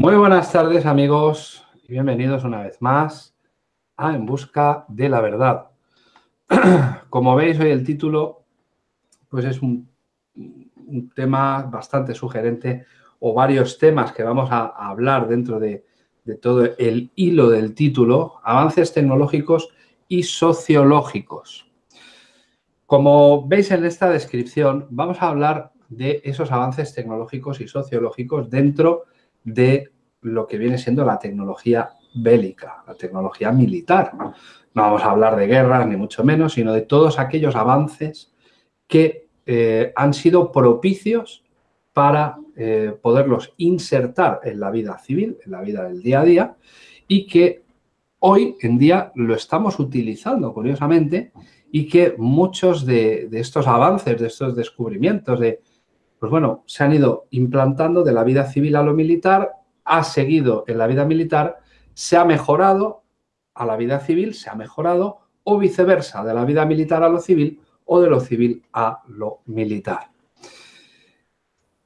Muy buenas tardes amigos y bienvenidos una vez más a En Busca de la Verdad. Como veis hoy el título pues es un, tema bastante sugerente o varios temas que vamos a, hablar dentro de, de todo el hilo del título, avances tecnológicos y sociológicos. Como veis en esta descripción, vamos a hablar de esos avances tecnológicos y sociológicos dentro de lo que viene siendo la tecnología bélica, la tecnología militar. No vamos a hablar de guerras, ni mucho menos, sino de todos aquellos avances que eh, han sido propicios para eh, poderlos insertar en la vida civil, en la vida del día a día, y que hoy en día lo estamos utilizando, curiosamente, y que muchos de, estos avances, de estos descubrimientos, de, pues bueno, se han ido implantando de la vida civil a lo militar, ha seguido en la vida militar, se ha mejorado a la vida civil, se ha mejorado, o viceversa, de la vida militar a lo civil o de lo civil a lo militar.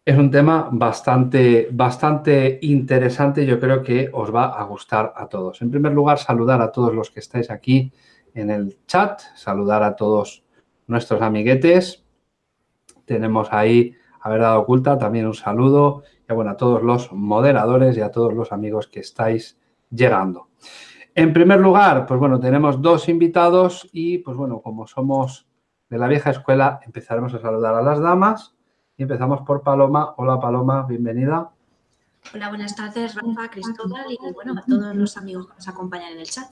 Es un tema bastante, bastante interesante, yo creo que os va a gustar a todos. En primer lugar, saludar a todos los que estáis aquí en el chat, saludar a todos nuestros amiguetes. Tenemos ahí a Verdad Oculta también un saludo y bueno, a todos los moderadores y a todos los amigos que estáis llegando. En primer lugar, pues bueno, tenemos dos invitados y pues bueno, como somos de la vieja escuela, empezaremos a saludar a las damas y empezamos por Paloma. Hola Paloma, bienvenida. Hola, buenas tardes, Rafa, Cristóbal y bueno, a todos los amigos que nos acompañan en el chat.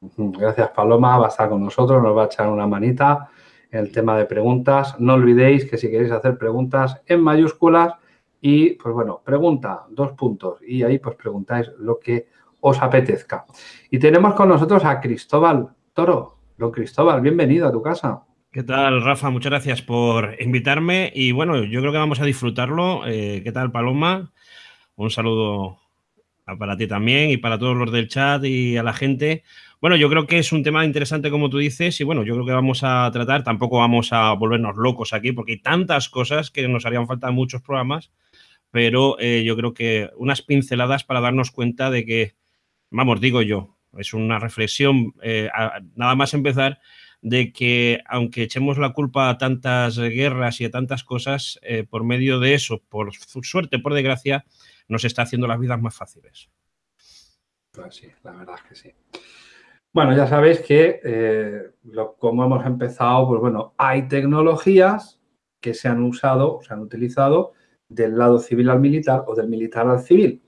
Gracias, Paloma. Va a estar con nosotros, nos va a echar una manita el tema de preguntas. No olvidéis que si queréis hacer preguntas en mayúsculas y, pues bueno, pregunta, dos puntos. Y ahí pues preguntáis lo que os apetezca. Y tenemos con nosotros a Cristóbal Toro. Don Cristóbal, bienvenido a tu casa. ¿Qué tal, Rafa? Muchas gracias por invitarme y bueno, yo creo que vamos a disfrutarlo. Eh, ¿Qué tal, Paloma? Un saludo para ti también y para todos los del chat y a la gente. Bueno, yo creo que es un tema interesante como tú dices y bueno, yo creo que vamos a tratar, tampoco vamos a volvernos locos aquí porque hay tantas cosas que nos harían falta muchos programas, pero eh, yo creo que unas pinceladas para darnos cuenta de que, vamos, digo yo, es una reflexión, eh, nada más empezar, de que aunque echemos la culpa a tantas guerras y a tantas cosas, eh, por medio de eso, por suerte, por desgracia, nos está haciendo las vidas más fáciles. Pues sí, la verdad es que sí. Bueno, ya sabéis que, eh, como hemos empezado, pues bueno, hay tecnologías que se han usado, se han utilizado del lado civil al militar o del militar al civil.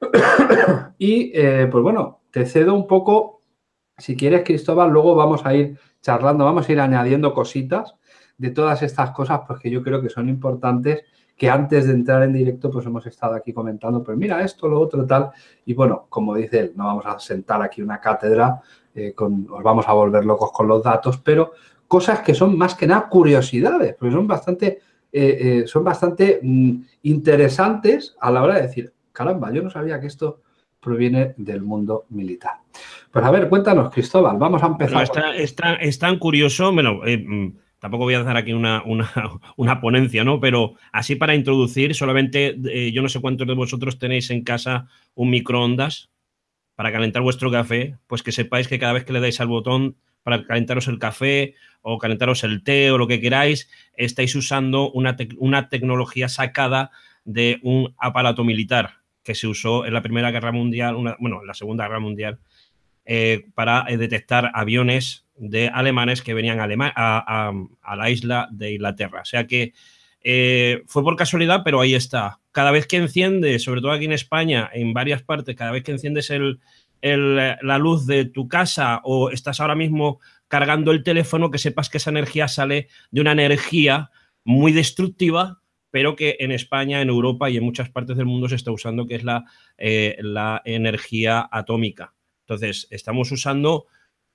y, eh, pues bueno, te cedo un poco, si quieres, Cristóbal, luego vamos a ir charlando, vamos a ir añadiendo cositas de todas estas cosas, porque yo creo que son importantes que antes de entrar en directo pues hemos estado aquí comentando, pues mira esto, lo otro, tal. Y bueno, como dice él, no vamos a sentar aquí una cátedra, eh, con, nos vamos a volver locos con los datos, pero cosas que son más que nada curiosidades, porque son bastante, eh, eh, son bastante mm, interesantes a la hora de decir, caramba, yo no sabía que esto proviene del mundo militar. Pues a ver, cuéntanos, Cristóbal, vamos a empezar. es, tan, curioso, bueno, mm, tampoco voy a hacer aquí una, una, ponencia, ¿no? Pero así para introducir, solamente eh, yo no sé cuántos de vosotros tenéis en casa un microondas para calentar vuestro café, pues que sepáis que cada vez que le dais al botón para calentaros el café o calentaros el té o lo que queráis, estáis usando una, una tecnología sacada de un aparato militar que se usó en la Primera Guerra Mundial, bueno, en la Segunda Guerra Mundial, eh, para eh, detectar aviones de alemanes que venían a, la isla de Inglaterra. O sea que eh, fue por casualidad, pero ahí está. Cada vez que enciende, sobre todo aquí en España, en varias partes, cada vez que enciendes la luz de tu casa o estás ahora mismo cargando el teléfono, que sepas que esa energía sale de una energía muy destructiva, pero que en España, en Europa y en muchas partes del mundo se está usando, que es la energía atómica. Entonces, estamos usando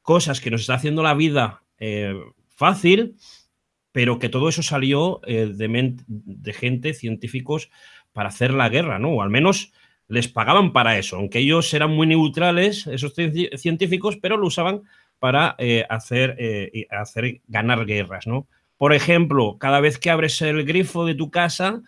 cosas que nos está haciendo la vida eh, fácil, pero que todo eso salió eh, de, gente, científicos, para hacer la guerra, ¿no? O al menos les pagaban para eso, aunque ellos eran muy neutrales, esos científicos, pero lo usaban para eh, hacer, hacer ganar guerras, ¿no? Por ejemplo, cada vez que abres el grifo de tu casa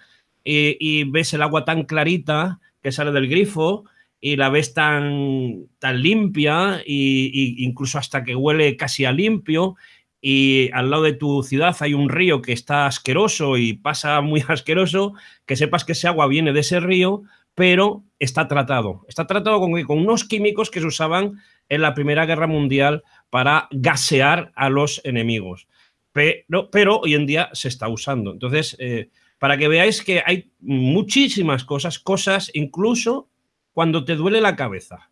y ves el agua tan clarita, que sale del grifo y la ves tan, tan limpia y, incluso hasta que huele casi a limpio y al lado de tu ciudad hay un río que está asqueroso y pasa muy asqueroso, que sepas que ese agua viene de ese río, pero está tratado. Está tratado con, con unos químicos que se usaban en la Primera Guerra Mundial para gasear a los enemigos. Pero, pero hoy en día se está usando. Entonces, eh, para que veáis que hay muchísimas cosas, cosas incluso cuando te duele la cabeza.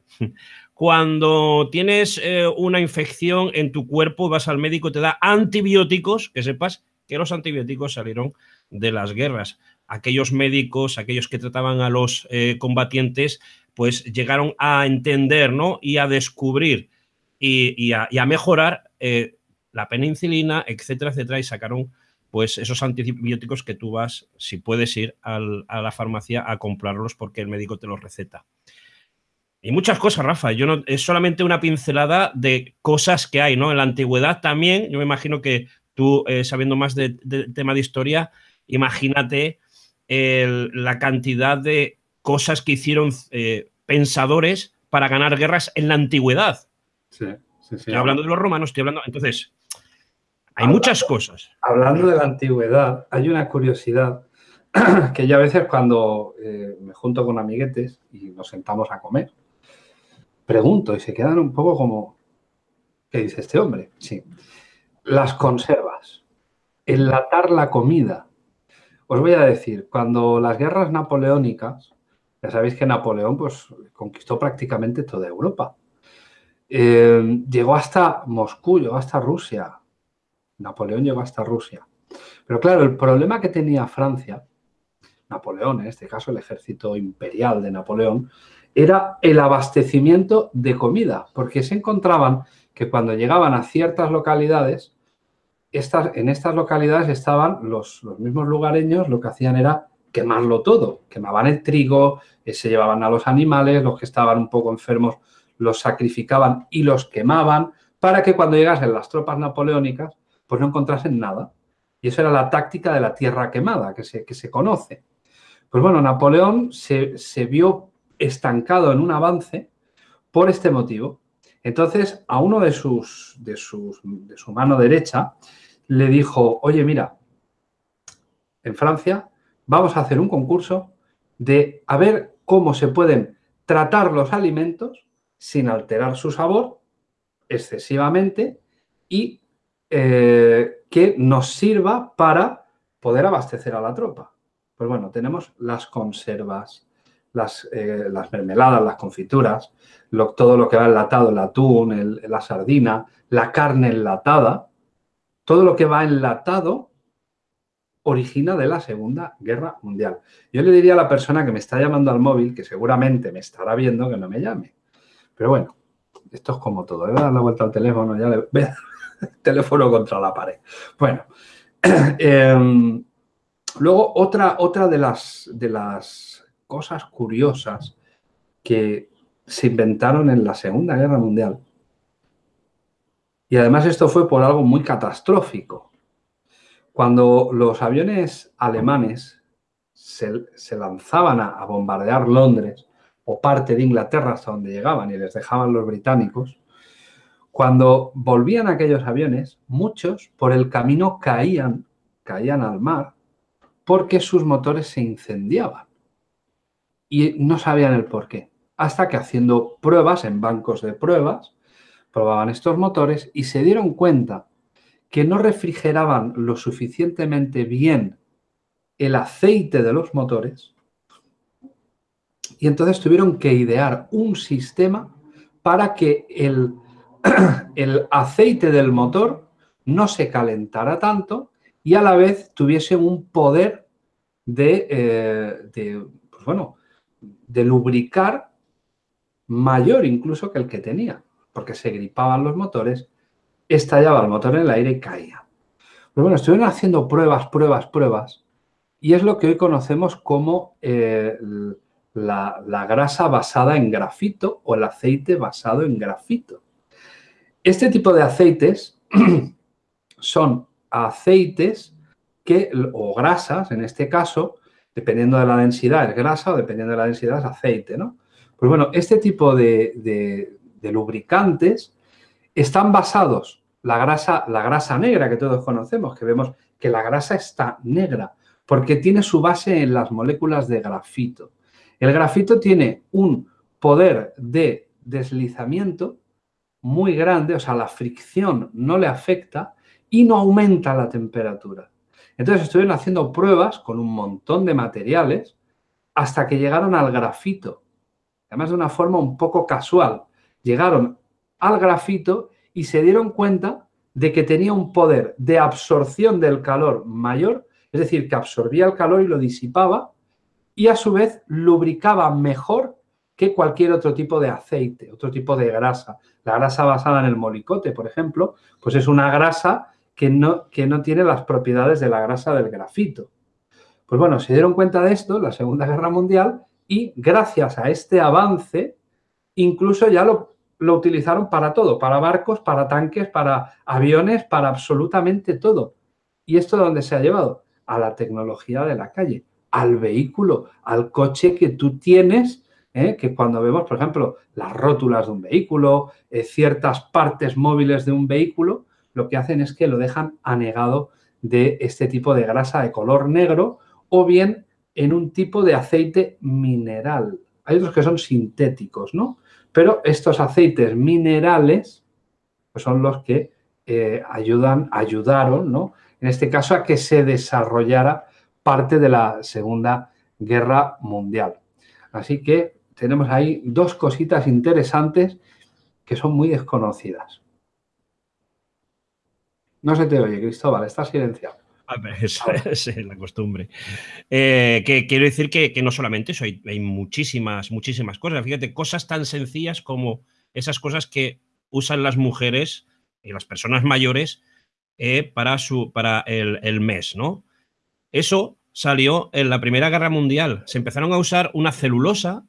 Cuando tienes eh, una infección en tu cuerpo, vas al médico, te da antibióticos, que sepas que los antibióticos salieron de las guerras. Aquellos médicos, aquellos que trataban a los eh, combatientes, pues llegaron a entender ¿no? y a descubrir y, a, mejorar eh, la penicilina, etcétera, etcétera, y sacaron pues esos antibióticos que tú vas, si puedes ir a la farmacia a comprarlos porque el médico te los receta. Y muchas cosas, Rafa. Yo no, es solamente una pincelada de cosas que hay, ¿no? En la antigüedad también, yo me imagino que tú, eh, sabiendo más del de, tema de historia, imagínate la cantidad de cosas que hicieron eh, pensadores para ganar guerras en la antigüedad. Sí, sí, sí. Estoy hablando de los romanos, estoy hablando. Entonces, hay muchas cosas. Hablando de la antigüedad, hay una curiosidad que yo a veces cuando eh, me junto con amiguetes y nos sentamos a comer, pregunto y se quedan un poco como, ¿qué dice este hombre? Sí. Las conservas, enlatar la comida. Os voy a decir, cuando las guerras napoleónicas, ya sabéis que Napoleón pues, conquistó prácticamente toda Europa. Eh, llegó hasta Moscú, llegó hasta Rusia. Napoleón llegó hasta Rusia. Pero claro, el problema que tenía Francia, Napoleón, en este caso el ejército imperial de Napoleón, era el abastecimiento de comida, porque se encontraban que cuando llegaban a ciertas localidades, estas, en estas localidades estaban los, mismos lugareños, lo que hacían era quemarlo todo, quemaban el trigo, eh, se llevaban a los animales, los que estaban un poco enfermos los sacrificaban y los quemaban para que cuando llegasen las tropas napoleónicas pues no encontrasen nada. Y eso era la táctica de la tierra quemada que se, que se conoce. Pues bueno, Napoleón se, se vio estancado en un avance por este motivo. Entonces, a uno de sus, de, sus, de su mano derecha le dijo, oye, mira, en Francia vamos a hacer un concurso de a ver cómo se pueden tratar los alimentos sin alterar su sabor excesivamente y eh, que nos sirva para poder abastecer a la tropa. Pues bueno, tenemos las conservas, las, eh, las mermeladas, las confituras, todo lo que va enlatado, el atún, la sardina, la carne enlatada, todo lo que va enlatado origina de la Segunda Guerra Mundial. Yo le diría a la persona que me está llamando al móvil, que seguramente me estará viendo, que no me llame. Pero bueno, esto es como todo. Le voy a dar la vuelta al teléfono, ya le voy a dar teléfono contra la pared. Bueno, em, luego otra, otra de, las, de las cosas curiosas que se inventaron en la Segunda Guerra Mundial. Y además esto fue por algo muy catastrófico. Cuando los aviones alemanes se, lanzaban a, a, bombardear Londres o parte de Inglaterra hasta donde llegaban y les dejaban los británicos, cuando volvían aquellos aviones, muchos por el camino caían, caían al mar porque sus motores se incendiaban y no sabían el por qué. Hasta que haciendo pruebas en bancos de pruebas, probaban estos motores y se dieron cuenta que no refrigeraban lo suficientemente bien el aceite de los motores y entonces tuvieron que idear un sistema para que el, el aceite del motor no se calentara tanto y a la vez tuviese un poder de, eh, de pues bueno, de lubricar mayor incluso que el que tenía, porque se gripaban los motores, estallaba el motor en el aire y caía. Pero bueno, estuvieron haciendo pruebas, pruebas, pruebas, y es lo que hoy conocemos como eh, la grasa basada en grafito o el aceite basado en grafito. Este tipo de aceites son aceites que, o grasas en este caso, Dependiendo de la densidad es grasa o dependiendo de la densidad es aceite, ¿no? Pues bueno, este tipo de, lubricantes están basados, la grasa, la grasa negra que todos conocemos, que vemos que la grasa está negra, porque tiene su base en las moléculas de grafito. El grafito tiene un poder de deslizamiento muy grande, o sea, la fricción no le afecta y no aumenta la temperatura. Entonces estuvieron haciendo pruebas con un montón de materiales hasta que llegaron al grafito. Además de una forma un poco casual. Llegaron al grafito y se dieron cuenta de que tenía un poder de absorción del calor mayor, es decir, que absorbía el calor y lo disipaba y a su vez lubricaba mejor que cualquier otro tipo de aceite, otro tipo de grasa. La grasa basada en el molicote, por ejemplo, pues es una grasa que no, que no tiene las propiedades de la grasa del grafito. Pues bueno, se dieron cuenta de esto en la Segunda Guerra Mundial y gracias a este avance, incluso ya lo, lo utilizaron para todo, para barcos, para tanques, para aviones, para absolutamente todo. ¿Y esto dónde se ha llevado? A la tecnología de la calle, al vehículo, al coche que tú tienes ¿eh? que cuando vemos, por ejemplo, las rótulas de un vehículo, eh, ciertas partes móviles de un vehículo, lo que hacen es que lo dejan anegado de este tipo de grasa de color negro o bien en un tipo de aceite mineral. Hay otros que son sintéticos, ¿no? Pero estos aceites minerales pues son los que eh, ayudaron, ¿no? En este caso a que se desarrollara parte de la Segunda Guerra Mundial. Así que tenemos ahí dos cositas interesantes que son muy desconocidas. No se te oye, Cristóbal, estás silenciado. Esa es la costumbre. Eh, que quiero decir que, no solamente eso, hay, muchísimas, muchísimas cosas. Fíjate, cosas tan sencillas como esas cosas que usan las mujeres y las personas mayores eh, para, su, para el, el, mes, ¿no? Eso salió en la Primera Guerra Mundial. Se empezaron a usar una celulosa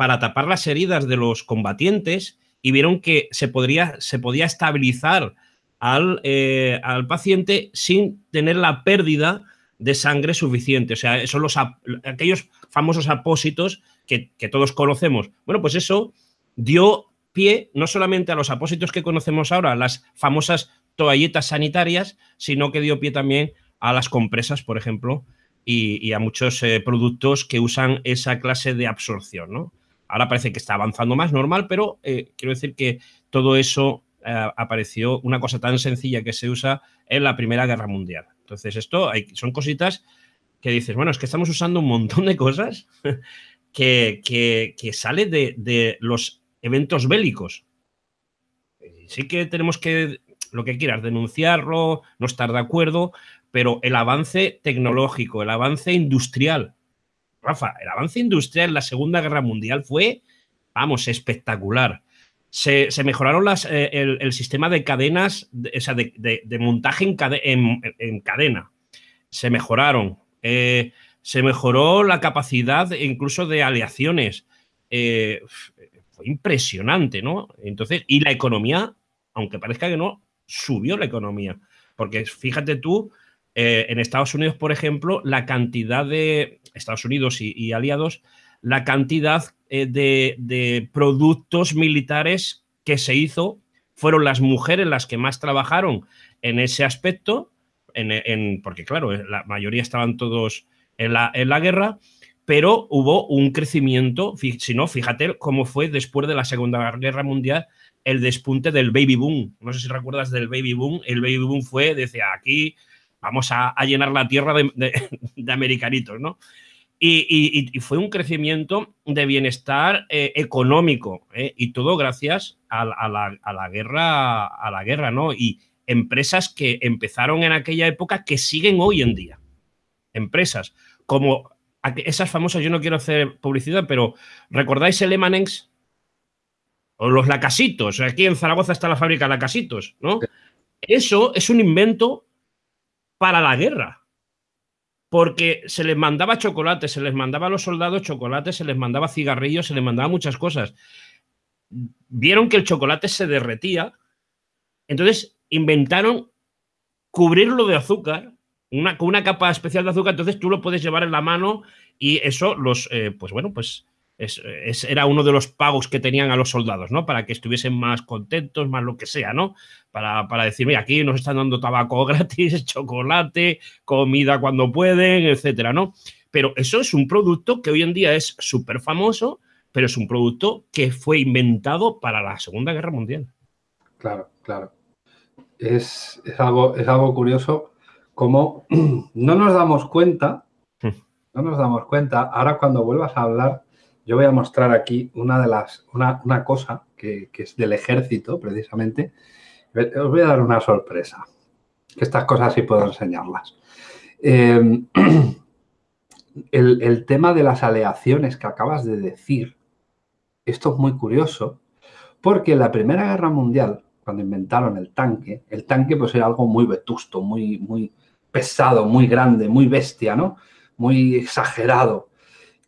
para tapar las heridas de los combatientes y vieron que se, podría, se podía estabilizar al, eh, al, paciente sin tener la pérdida de sangre suficiente. O sea, son los, aquellos famosos apósitos que, que, todos conocemos. Bueno, pues eso dio pie no solamente a los apósitos que conocemos ahora, las famosas toalletas sanitarias, sino que dio pie también a las compresas, por ejemplo, y, a muchos eh, productos que usan esa clase de absorción, ¿no? Ahora parece que está avanzando más normal, pero eh, quiero decir que todo eso eh, apareció una cosa tan sencilla que se usa en la Primera Guerra Mundial. Entonces, esto hay, son cositas que dices, bueno, es que estamos usando un montón de cosas que, que, sale de, de, los eventos bélicos. Sí que tenemos que, lo que quieras, denunciarlo, no estar de acuerdo, pero el avance tecnológico, el avance industrial, Rafa, el avance industrial en la Segunda Guerra Mundial fue, vamos, espectacular. Se, mejoraron las, eh, el, sistema de cadenas, de, o sea, de, montaje en, cadena. Se mejoraron. Eh, se mejoró la capacidad incluso de aleaciones. Eh, fue impresionante, ¿no? Entonces, y la economía, aunque parezca que no, subió la economía. Porque fíjate tú, en Estados Unidos, por ejemplo, la cantidad de, Estados Unidos y, aliados, la cantidad eh, de, productos militares que se hizo. Fueron las mujeres las que más trabajaron en ese aspecto, porque claro, la mayoría estaban todos en la, en la guerra, pero hubo un crecimiento, si no, fíjate cómo fue después de la Segunda Guerra Mundial el despunte del baby boom. No sé si recuerdas del baby boom. El baby boom fue, decía, aquí vamos a, llenar la tierra de, americanitos, ¿no? Y, fue un crecimiento de bienestar eh, económico, ¿eh? y todo gracias a, la, guerra, a la guerra, ¿no? Y empresas que empezaron en aquella época que siguen hoy en día. Empresas como esas famosas, yo no quiero hacer publicidad, pero ¿recordáis el Emanex? O los lacasitos, aquí en Zaragoza está la fábrica de lacasitos, ¿no? Eso es un invento para la guerra. Porque se les mandaba chocolate, se les mandaba a los soldados chocolate, se les mandaba cigarrillos, se les mandaba muchas cosas. Vieron que el chocolate se derretía, entonces inventaron cubrirlo de azúcar una, con una capa especial de azúcar, entonces tú lo puedes llevar en la mano y eso los, eh, pues bueno, pues es, era uno de los pagos que tenían a los soldados, ¿no? Para que estuviesen más contentos, más lo que sea, ¿no? Para, para decir, mira, aquí nos están dando tabaco gratis, chocolate, comida cuando pueden, etcétera, ¿no? Pero eso es un producto que hoy en día es súper famoso, pero es un producto que fue inventado para la Segunda Guerra Mundial. Claro, claro. Es, es algo, es algo curioso como no nos damos cuenta, hmm. no nos damos cuenta, ahora cuando vuelvas a hablar yo voy a mostrar aquí una de las, una, cosa que, es del ejército, precisamente. Os voy a dar una sorpresa, que estas cosas sí puedo enseñarlas. Em, el, el, tema de las aleaciones que acabas de decir, esto es muy curioso, porque en la Primera Guerra Mundial, cuando inventaron el tanque, el tanque pues era algo muy vetusto, muy, muy pesado, muy grande, muy bestia, ¿no? Muy exagerado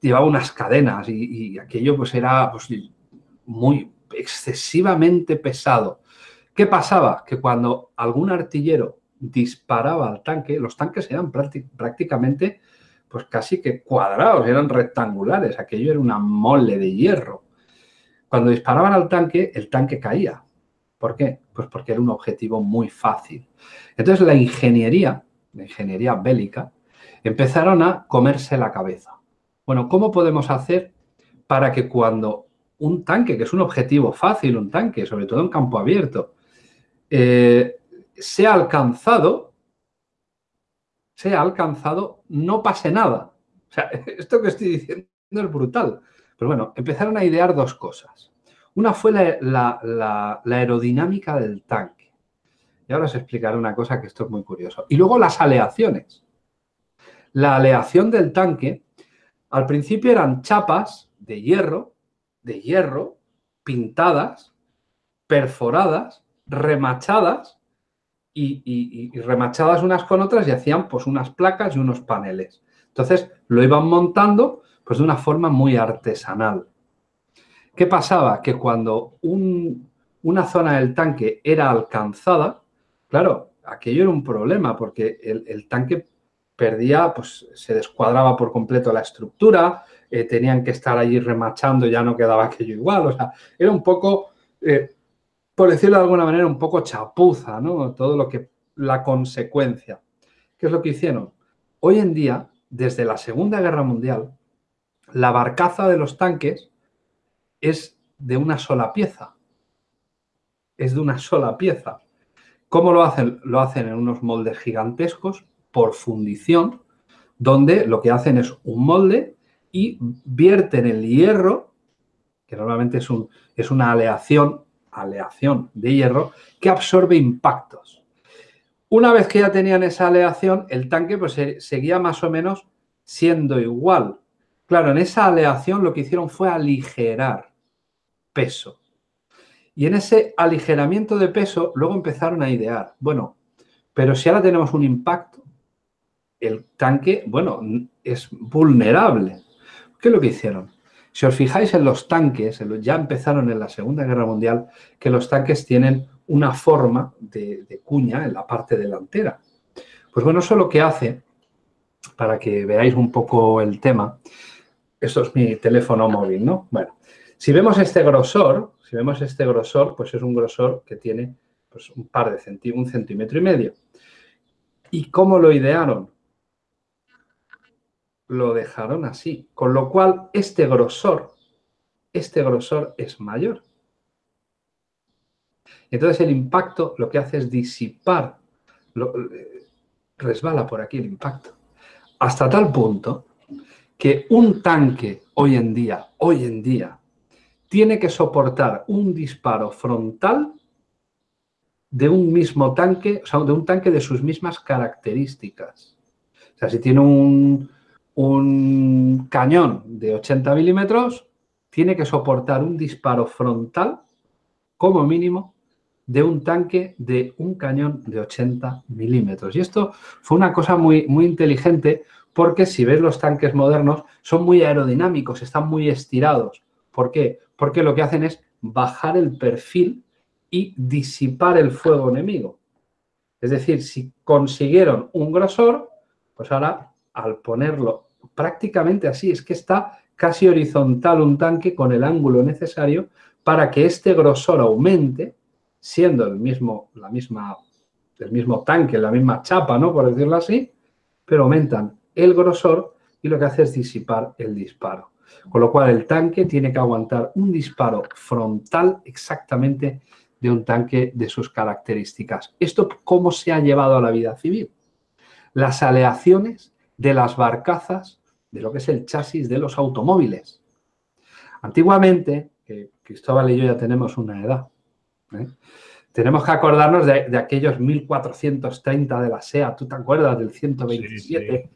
llevaba unas cadenas y, aquello pues era pues, muy excesivamente pesado. ¿Qué pasaba? Que cuando algún artillero disparaba al tanque, los tanques eran prácticamente pues casi que cuadrados, eran rectangulares, aquello era una mole de hierro. Cuando disparaban al tanque, el tanque caía. ¿Por qué? Pues porque era un objetivo muy fácil. Entonces la ingeniería, la ingeniería bélica, empezaron a comerse la cabeza. Bueno, ¿cómo podemos hacer para que cuando un tanque, que es un objetivo fácil, un tanque, sobre todo en campo abierto, eh, sea alcanzado, sea alcanzado, no pase nada? O sea, esto que estoy diciendo es brutal. Pero bueno, empezaron a idear dos cosas. Una fue la, la aerodinámica del tanque. Y ahora os explicaré una cosa que esto es muy curioso. Y luego las aleaciones. La aleación del tanque al principio eran chapas de hierro, de hierro, pintadas, perforadas, remachadas y, remachadas unas con otras y hacían pues unas placas y unos paneles. Entonces lo iban montando pues de una forma muy artesanal. ¿Qué pasaba? Que cuando una zona del tanque era alcanzada, claro, aquello era un problema porque el, el tanque perdía, pues se descuadraba por completo la estructura, eh, tenían que estar allí remachando, ya no quedaba aquello igual, o sea, era un poco, eh, por decirlo de alguna manera, un poco chapuza, ¿no? Todo lo que, la consecuencia. ¿Qué es lo que hicieron? Hoy en día, desde la Segunda Guerra Mundial, la barcaza de los tanques es de una sola pieza. Es de una sola pieza. ¿Cómo lo hacen? Lo hacen en unos moldes gigantescos, por fundición, donde lo que hacen es un molde y vierten el hierro, que normalmente es, un, es una aleación, aleación de hierro, que absorbe impactos. Una vez que ya tenían esa aleación, el tanque pues, seguía más o menos siendo igual. Claro, en esa aleación lo que hicieron fue aligerar peso. Y en ese aligeramiento de peso luego empezaron a idear, bueno, pero si ahora tenemos un impacto, el tanque, bueno, es vulnerable. ¿Qué es lo que hicieron? Si os fijáis en los tanques, ya empezaron en la Segunda Guerra Mundial, que los tanques tienen una forma de, cuña en la parte delantera. Pues bueno, eso lo que hace, para que veáis un poco el tema, esto es mi teléfono móvil, ¿no? Bueno, si vemos este grosor, si vemos este grosor, pues es un grosor que tiene pues, un par de centímetros, un centímetro y medio. ¿Y cómo lo idearon? Lo dejaron así. Con lo cual, este grosor, este grosor es mayor. Entonces, el impacto lo que hace es disipar, eh, resbala por aquí el impacto. Hasta tal punto que un tanque hoy en día, hoy en día, tiene que soportar un disparo frontal de un mismo tanque, o sea, de un tanque de sus mismas características. O sea, si tiene un, un cañón de 80 milímetros tiene que soportar un disparo frontal, como mínimo, de un tanque de un cañón de 80 milímetros. Y esto fue una cosa muy, muy inteligente porque si ves los tanques modernos son muy aerodinámicos, están muy estirados. ¿Por qué? Porque lo que hacen es bajar el perfil y disipar el fuego enemigo. Es decir, si consiguieron un grosor, Pues ahora, al ponerlo prácticamente así, es que está casi horizontal un tanque con el ángulo necesario para que este grosor aumente, siendo el mismo, la misma, el mismo tanque, la misma chapa, ¿no? Por decirlo así, pero aumentan el grosor y lo que hace es disipar el disparo. Con lo cual el tanque tiene que aguantar un disparo frontal exactamente de un tanque de sus características. ¿Esto cómo se ha llevado a la vida civil? Las aleaciones de las barcazas de lo que es el chasis de los automóviles. Antiguamente, que Cristóbal y yo ya tenemos una edad, ¿eh? tenemos que acordarnos de, aquellos 1430 de la SEA, ¿tú te acuerdas del 127?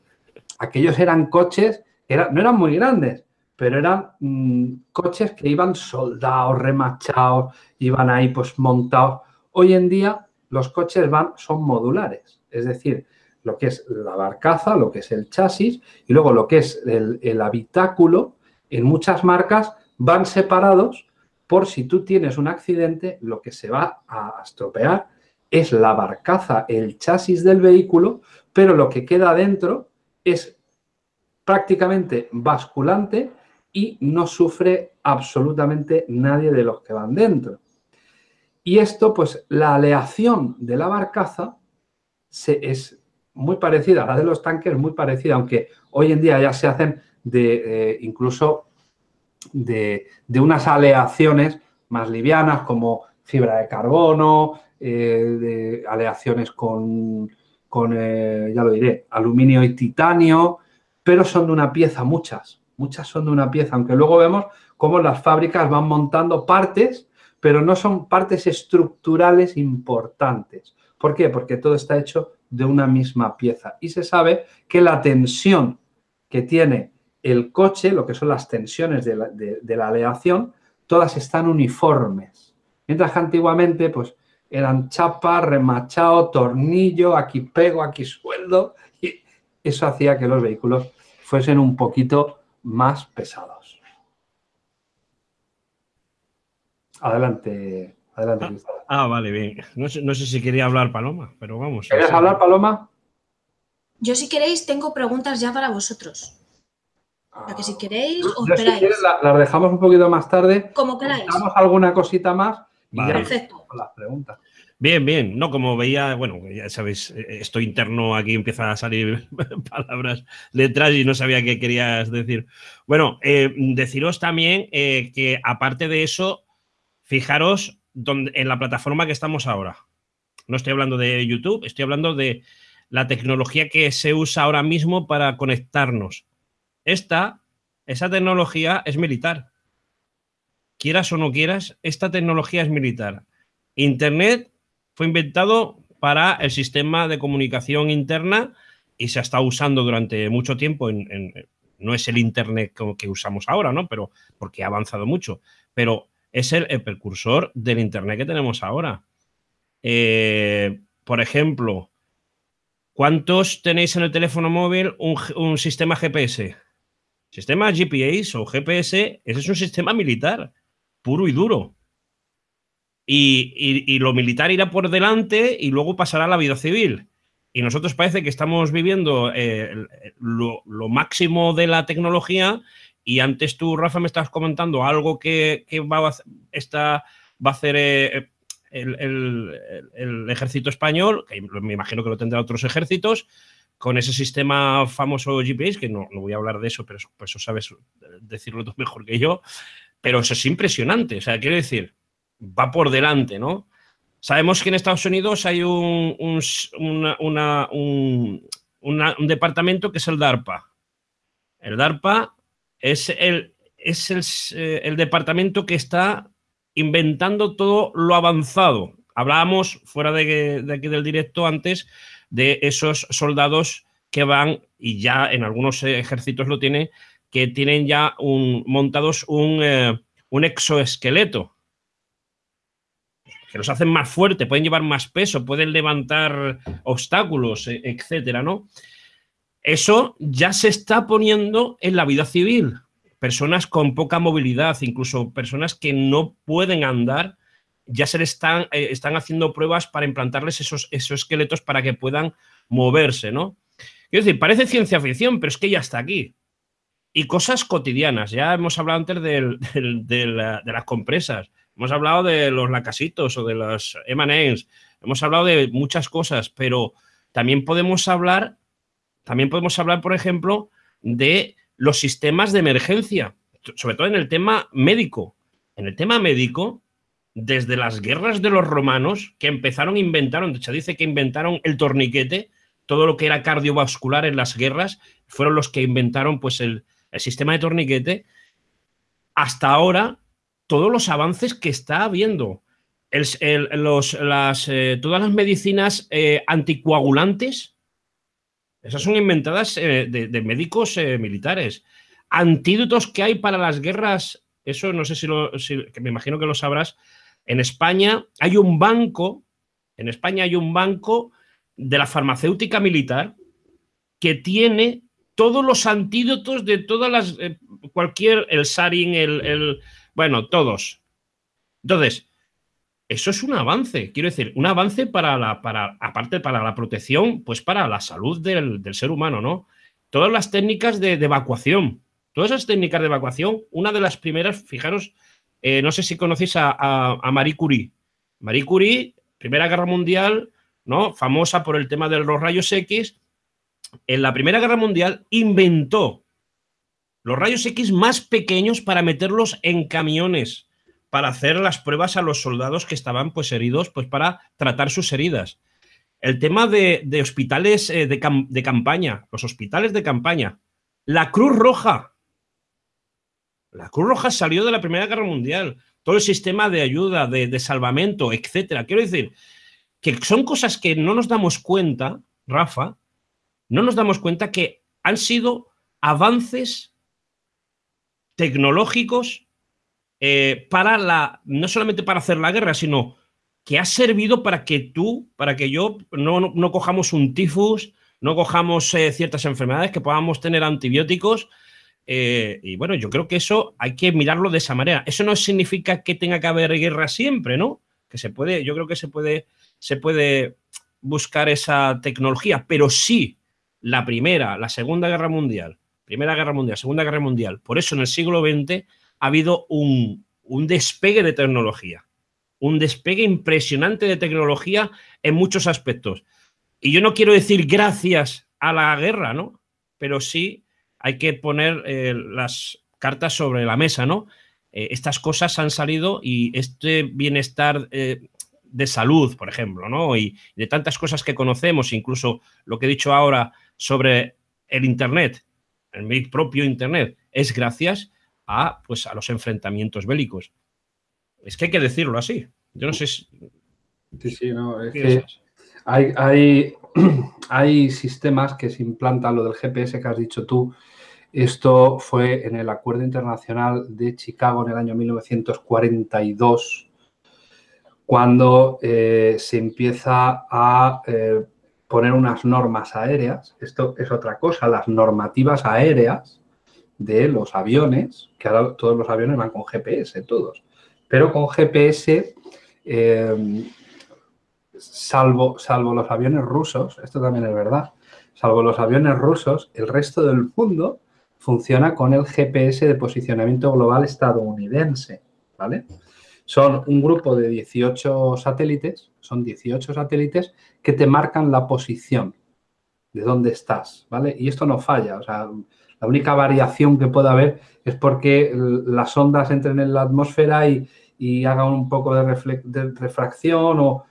Aquellos eran coches, no eran muy grandes, pero eran mm, coches que iban soldados, remachados, iban ahí pues montados. Hoy en día los coches van, son modulares, es decir, lo que es la barcaza, lo que es el chasis y luego lo que es el, habitáculo, en muchas marcas van separados por si tú tienes un accidente, lo que se va a estropear es la barcaza, el chasis del vehículo, pero lo que queda dentro es prácticamente basculante y no sufre absolutamente nadie de los que van dentro. Y esto, pues la aleación de la barcaza se, es muy parecida a la de los tanques, muy parecida, aunque hoy en día ya se hacen de eh, incluso de, unas aleaciones más livianas como fibra de carbono, eh, de aleaciones con, con eh, ya lo diré, aluminio y titanio, pero son de una pieza muchas, muchas son de una pieza, aunque luego vemos cómo las fábricas van montando partes, pero no son partes estructurales importantes. ¿Por qué? Porque todo está hecho de una misma pieza. Y se sabe que la tensión que tiene el coche, lo que son las tensiones de la, aleación, todas están uniformes. Mientras que antiguamente, pues, eran chapa, remachado, tornillo, aquí pego, aquí sueldo, y eso hacía que los vehículos fuesen un poquito más pesados. Adelante, adelante, ah, ah, vale, bien. No sé, si quería hablar Paloma, pero vamos. ¿Quieres hablar, Paloma? Yo si queréis tengo preguntas ya para vosotros. que si queréis os las dejamos un poquito más tarde. Como queráis. Damos alguna cosita más y ya Perfecto. las preguntas. Bien, bien. No, como veía, bueno, ya sabéis, eh, esto interno aquí empieza a salir palabras letras y no sabía qué querías decir. Bueno, eh, deciros también eh, que aparte de eso, fijaros donde, en la plataforma que estamos ahora. No estoy hablando de YouTube, estoy hablando de la tecnología que se usa ahora mismo para conectarnos. Esta, esa tecnología es militar. Quieras o no quieras, esta tecnología es militar. Internet fue inventado para el sistema de comunicación interna y se ha estado usando durante mucho tiempo no es el internet que usamos ahora, ¿no? Pero porque ha avanzado mucho, pero es el, precursor del internet que tenemos ahora. Eh, por ejemplo, ¿cuántos tenéis en el teléfono móvil un, sistema GPS? Sistema GPS o GPS, ese es un sistema militar, puro y duro y, lo militar irá por delante y luego pasará la vida civil. Y nosotros parece que estamos viviendo eh, lo, máximo de la tecnología y antes tú, Rafa, me estabas comentando algo que, va, a, va a hacer eh, el, ejército español, que me imagino que lo tendrá otros ejércitos, con ese sistema famoso GPS, que no, voy a hablar de eso, pero eso, pues sabes decirlo tú mejor que yo, pero eso es impresionante. O sea, quiero decir, va por delante, ¿no? Sabemos que en Estados Unidos hay un, un, departamento que es el DARPA. El DARPA es, el, es eh, el, departamento que está inventando todo lo avanzado. Hablábamos fuera de, aquí del directo antes de esos soldados que van, y ya en algunos ejércitos lo tienen, que tienen ya un, montados un, eh, un exoesqueleto que los hacen más fuertes, pueden llevar más peso, pueden levantar obstáculos, e, etcétera, ¿no? Eso ya se está poniendo en la vida civil. Personas con poca movilidad, incluso personas que no pueden andar, ya se le están, eh, están haciendo pruebas para implantarles esos, esos esqueletos para que puedan moverse, ¿no? Quiero decir, parece ciencia ficción, pero es que ya está aquí. Y cosas cotidianas. Ya hemos hablado antes de, las compresas. Hemos hablado de los lacasitos o de los M&M's. Hemos hablado de muchas cosas, pero también podemos hablar, también podemos hablar, por ejemplo, de los sistemas de emergencia, sobre todo en el tema médico. En el tema médico, desde las guerras de los romanos, que empezaron, inventaron, de hecho dice que inventaron el torniquete, todo lo que era cardiovascular en las guerras, fueron los que inventaron pues el, sistema de torniquete, hasta ahora todos los avances que está habiendo. los, las, eh, todas las medicinas eh, anticoagulantes, esas son inventadas eh, de, médicos militares. Antídotos que hay para las guerras, eso no sé si, lo, me imagino que lo sabrás, en España hay un banco, en España hay un banco de la farmacéutica militar que tiene todos los antídotos de todas las, eh, cualquier, el sarin, el, bueno, todos. Entonces, eso es un avance, quiero decir, un avance para la, para, aparte para la protección, pues para la salud del, ser humano, ¿no? Todas las técnicas de, evacuación, todas esas técnicas de evacuación, una de las primeras, fijaros, eh, no sé si conocéis a, Marie Curie. Marie Curie, Primera Guerra Mundial, ¿no? Famosa por el tema de los rayos X. En la Primera Guerra Mundial inventó los rayos X más pequeños para meterlos en camiones, para hacer las pruebas a los soldados que estaban pues heridos, pues para tratar sus heridas. El tema de, hospitales eh, de campaña, los hospitales de campaña. La Cruz Roja, la Cruz Roja salió de la Primera Guerra Mundial. Todo el sistema de ayuda, de, salvamento, etcétera. Quiero decir que son cosas que no nos damos cuenta, Rafa, no nos damos cuenta que han sido avances tecnológicos eh, para la, no solamente para hacer la guerra, sino que ha servido para que tú, para que yo no, cojamos un tifus, no cojamos eh, ciertas enfermedades, que podamos tener antibióticos eh, y bueno, yo creo que eso hay que mirarlo de esa manera. Eso no significa que tenga que haber guerra siempre, ¿no? Que se puede, yo creo que se puede, se puede buscar esa tecnología, pero sí la primera, la segunda guerra mundial, primera guerra mundial, segunda guerra mundial. Por eso en el siglo XX ha habido un, un despegue de tecnología, un despegue impresionante de tecnología en muchos aspectos. Y yo no quiero decir gracias a la guerra, ¿no? Pero sí hay que poner eh, las cartas sobre la mesa, ¿no? Eh, estas cosas han salido y este bienestar eh, de salud, por ejemplo, ¿no? Y de tantas cosas que conocemos, incluso lo que he dicho ahora sobre el Internet, el mi propio Internet, es gracias a, pues, a los enfrentamientos bélicos. Es que hay que decirlo así. Yo no sé si... Sí, sí, no, es que hay, hay, hay sistemas que se implantan, lo del GPS que has dicho tú, esto fue en el Acuerdo Internacional de Chicago en el año 1942, cuando eh, se empieza a eh, poner unas normas aéreas. Esto es otra cosa, las normativas aéreas de los aviones, que ahora todos los aviones van con GPS, todos. Pero con GPS eh, salvo, salvo los aviones rusos, esto también es verdad, salvo los aviones rusos, el resto del mundo funciona con el GPS de posicionamiento global estadounidense, ¿vale? Son un grupo de 18 satélites, son 18 satélites que te marcan la posición de dónde estás, ¿vale? Y esto no falla, o sea, la única variación que puede haber es porque las ondas entren en la atmósfera y, hagan un poco de, de refracción o,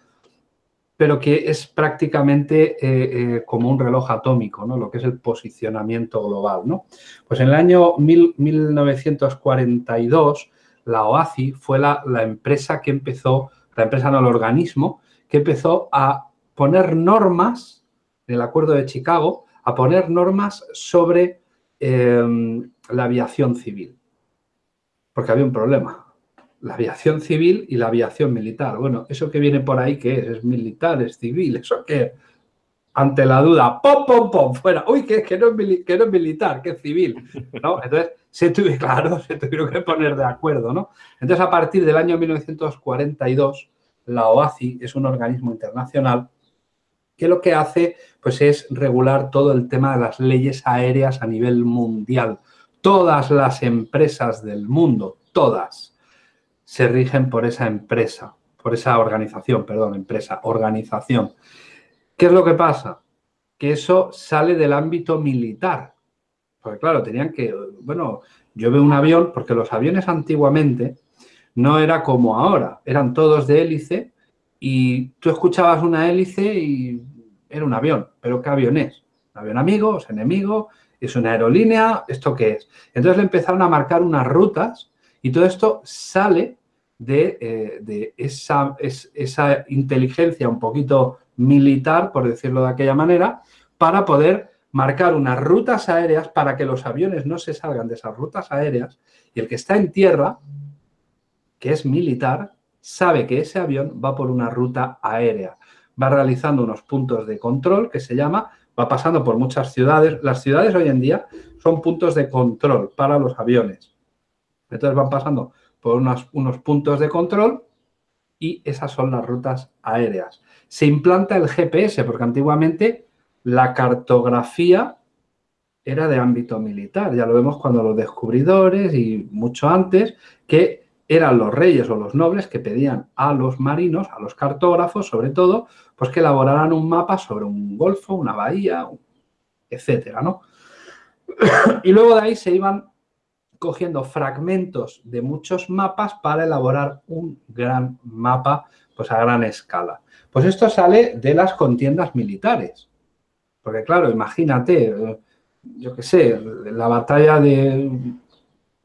pero que es prácticamente eh, eh, como un reloj atómico, ¿no? lo que es el posicionamiento global. ¿no? Pues en el año 1942, la OACI fue la, empresa que empezó, la empresa no el organismo, que empezó a poner normas, en el Acuerdo de Chicago, a poner normas sobre em, la aviación civil. Porque había un problema la aviación civil y la aviación militar. Bueno, eso que viene por ahí, ¿qué es? ¿Es militar? ¿Es civil? ¿Eso qué? Ante la duda, ¡pum, pum, pum! Fuera. Uy, que, que, no, es que no es militar, que es civil. ¿no? Entonces, se tuve, claro, se tuvieron que poner de acuerdo, ¿no? Entonces, a partir del año 1942, la OACI es un organismo internacional que lo que hace pues, es regular todo el tema de las leyes aéreas a nivel mundial. Todas las empresas del mundo, todas, se rigen por esa empresa, por esa organización, perdón, empresa, organización. ¿Qué es lo que pasa? Que eso sale del ámbito militar. Porque claro, tenían que, bueno, yo veo un avión, porque los aviones antiguamente no era como ahora, eran todos de hélice y tú escuchabas una hélice y era un avión. ¿Pero qué avión es? ¿Un avión amigo? ¿Es enemigo? ¿Es una aerolínea? ¿Esto qué es? Entonces le empezaron a marcar unas rutas y todo esto sale de, eh, esa, esa inteligencia un poquito militar, por decirlo de aquella manera, para poder marcar unas rutas aéreas para que los aviones no se salgan de esas rutas aéreas y el que está en tierra, que es militar, sabe que ese avión va por una ruta aérea. Va realizando unos puntos de control que se llama, va pasando por muchas ciudades. Las ciudades hoy en día son puntos de control para los aviones. Entonces van pasando por unos, unos puntos de control y esas son las rutas aéreas. Se implanta el GPS porque antiguamente la cartografía era de ámbito militar. Ya lo vemos cuando los descubridores y mucho antes que eran los reyes o los nobles que pedían a los marinos, a los cartógrafos sobre todo, pues que elaboraran un mapa sobre un golfo, una bahía, etcétera, ¿no? Y luego de ahí se iban cogiendo fragmentos de muchos mapas para elaborar un gran mapa pues a gran escala. Pues esto sale de las contiendas militares. Porque claro, imagínate, eh, yo qué sé, la batalla de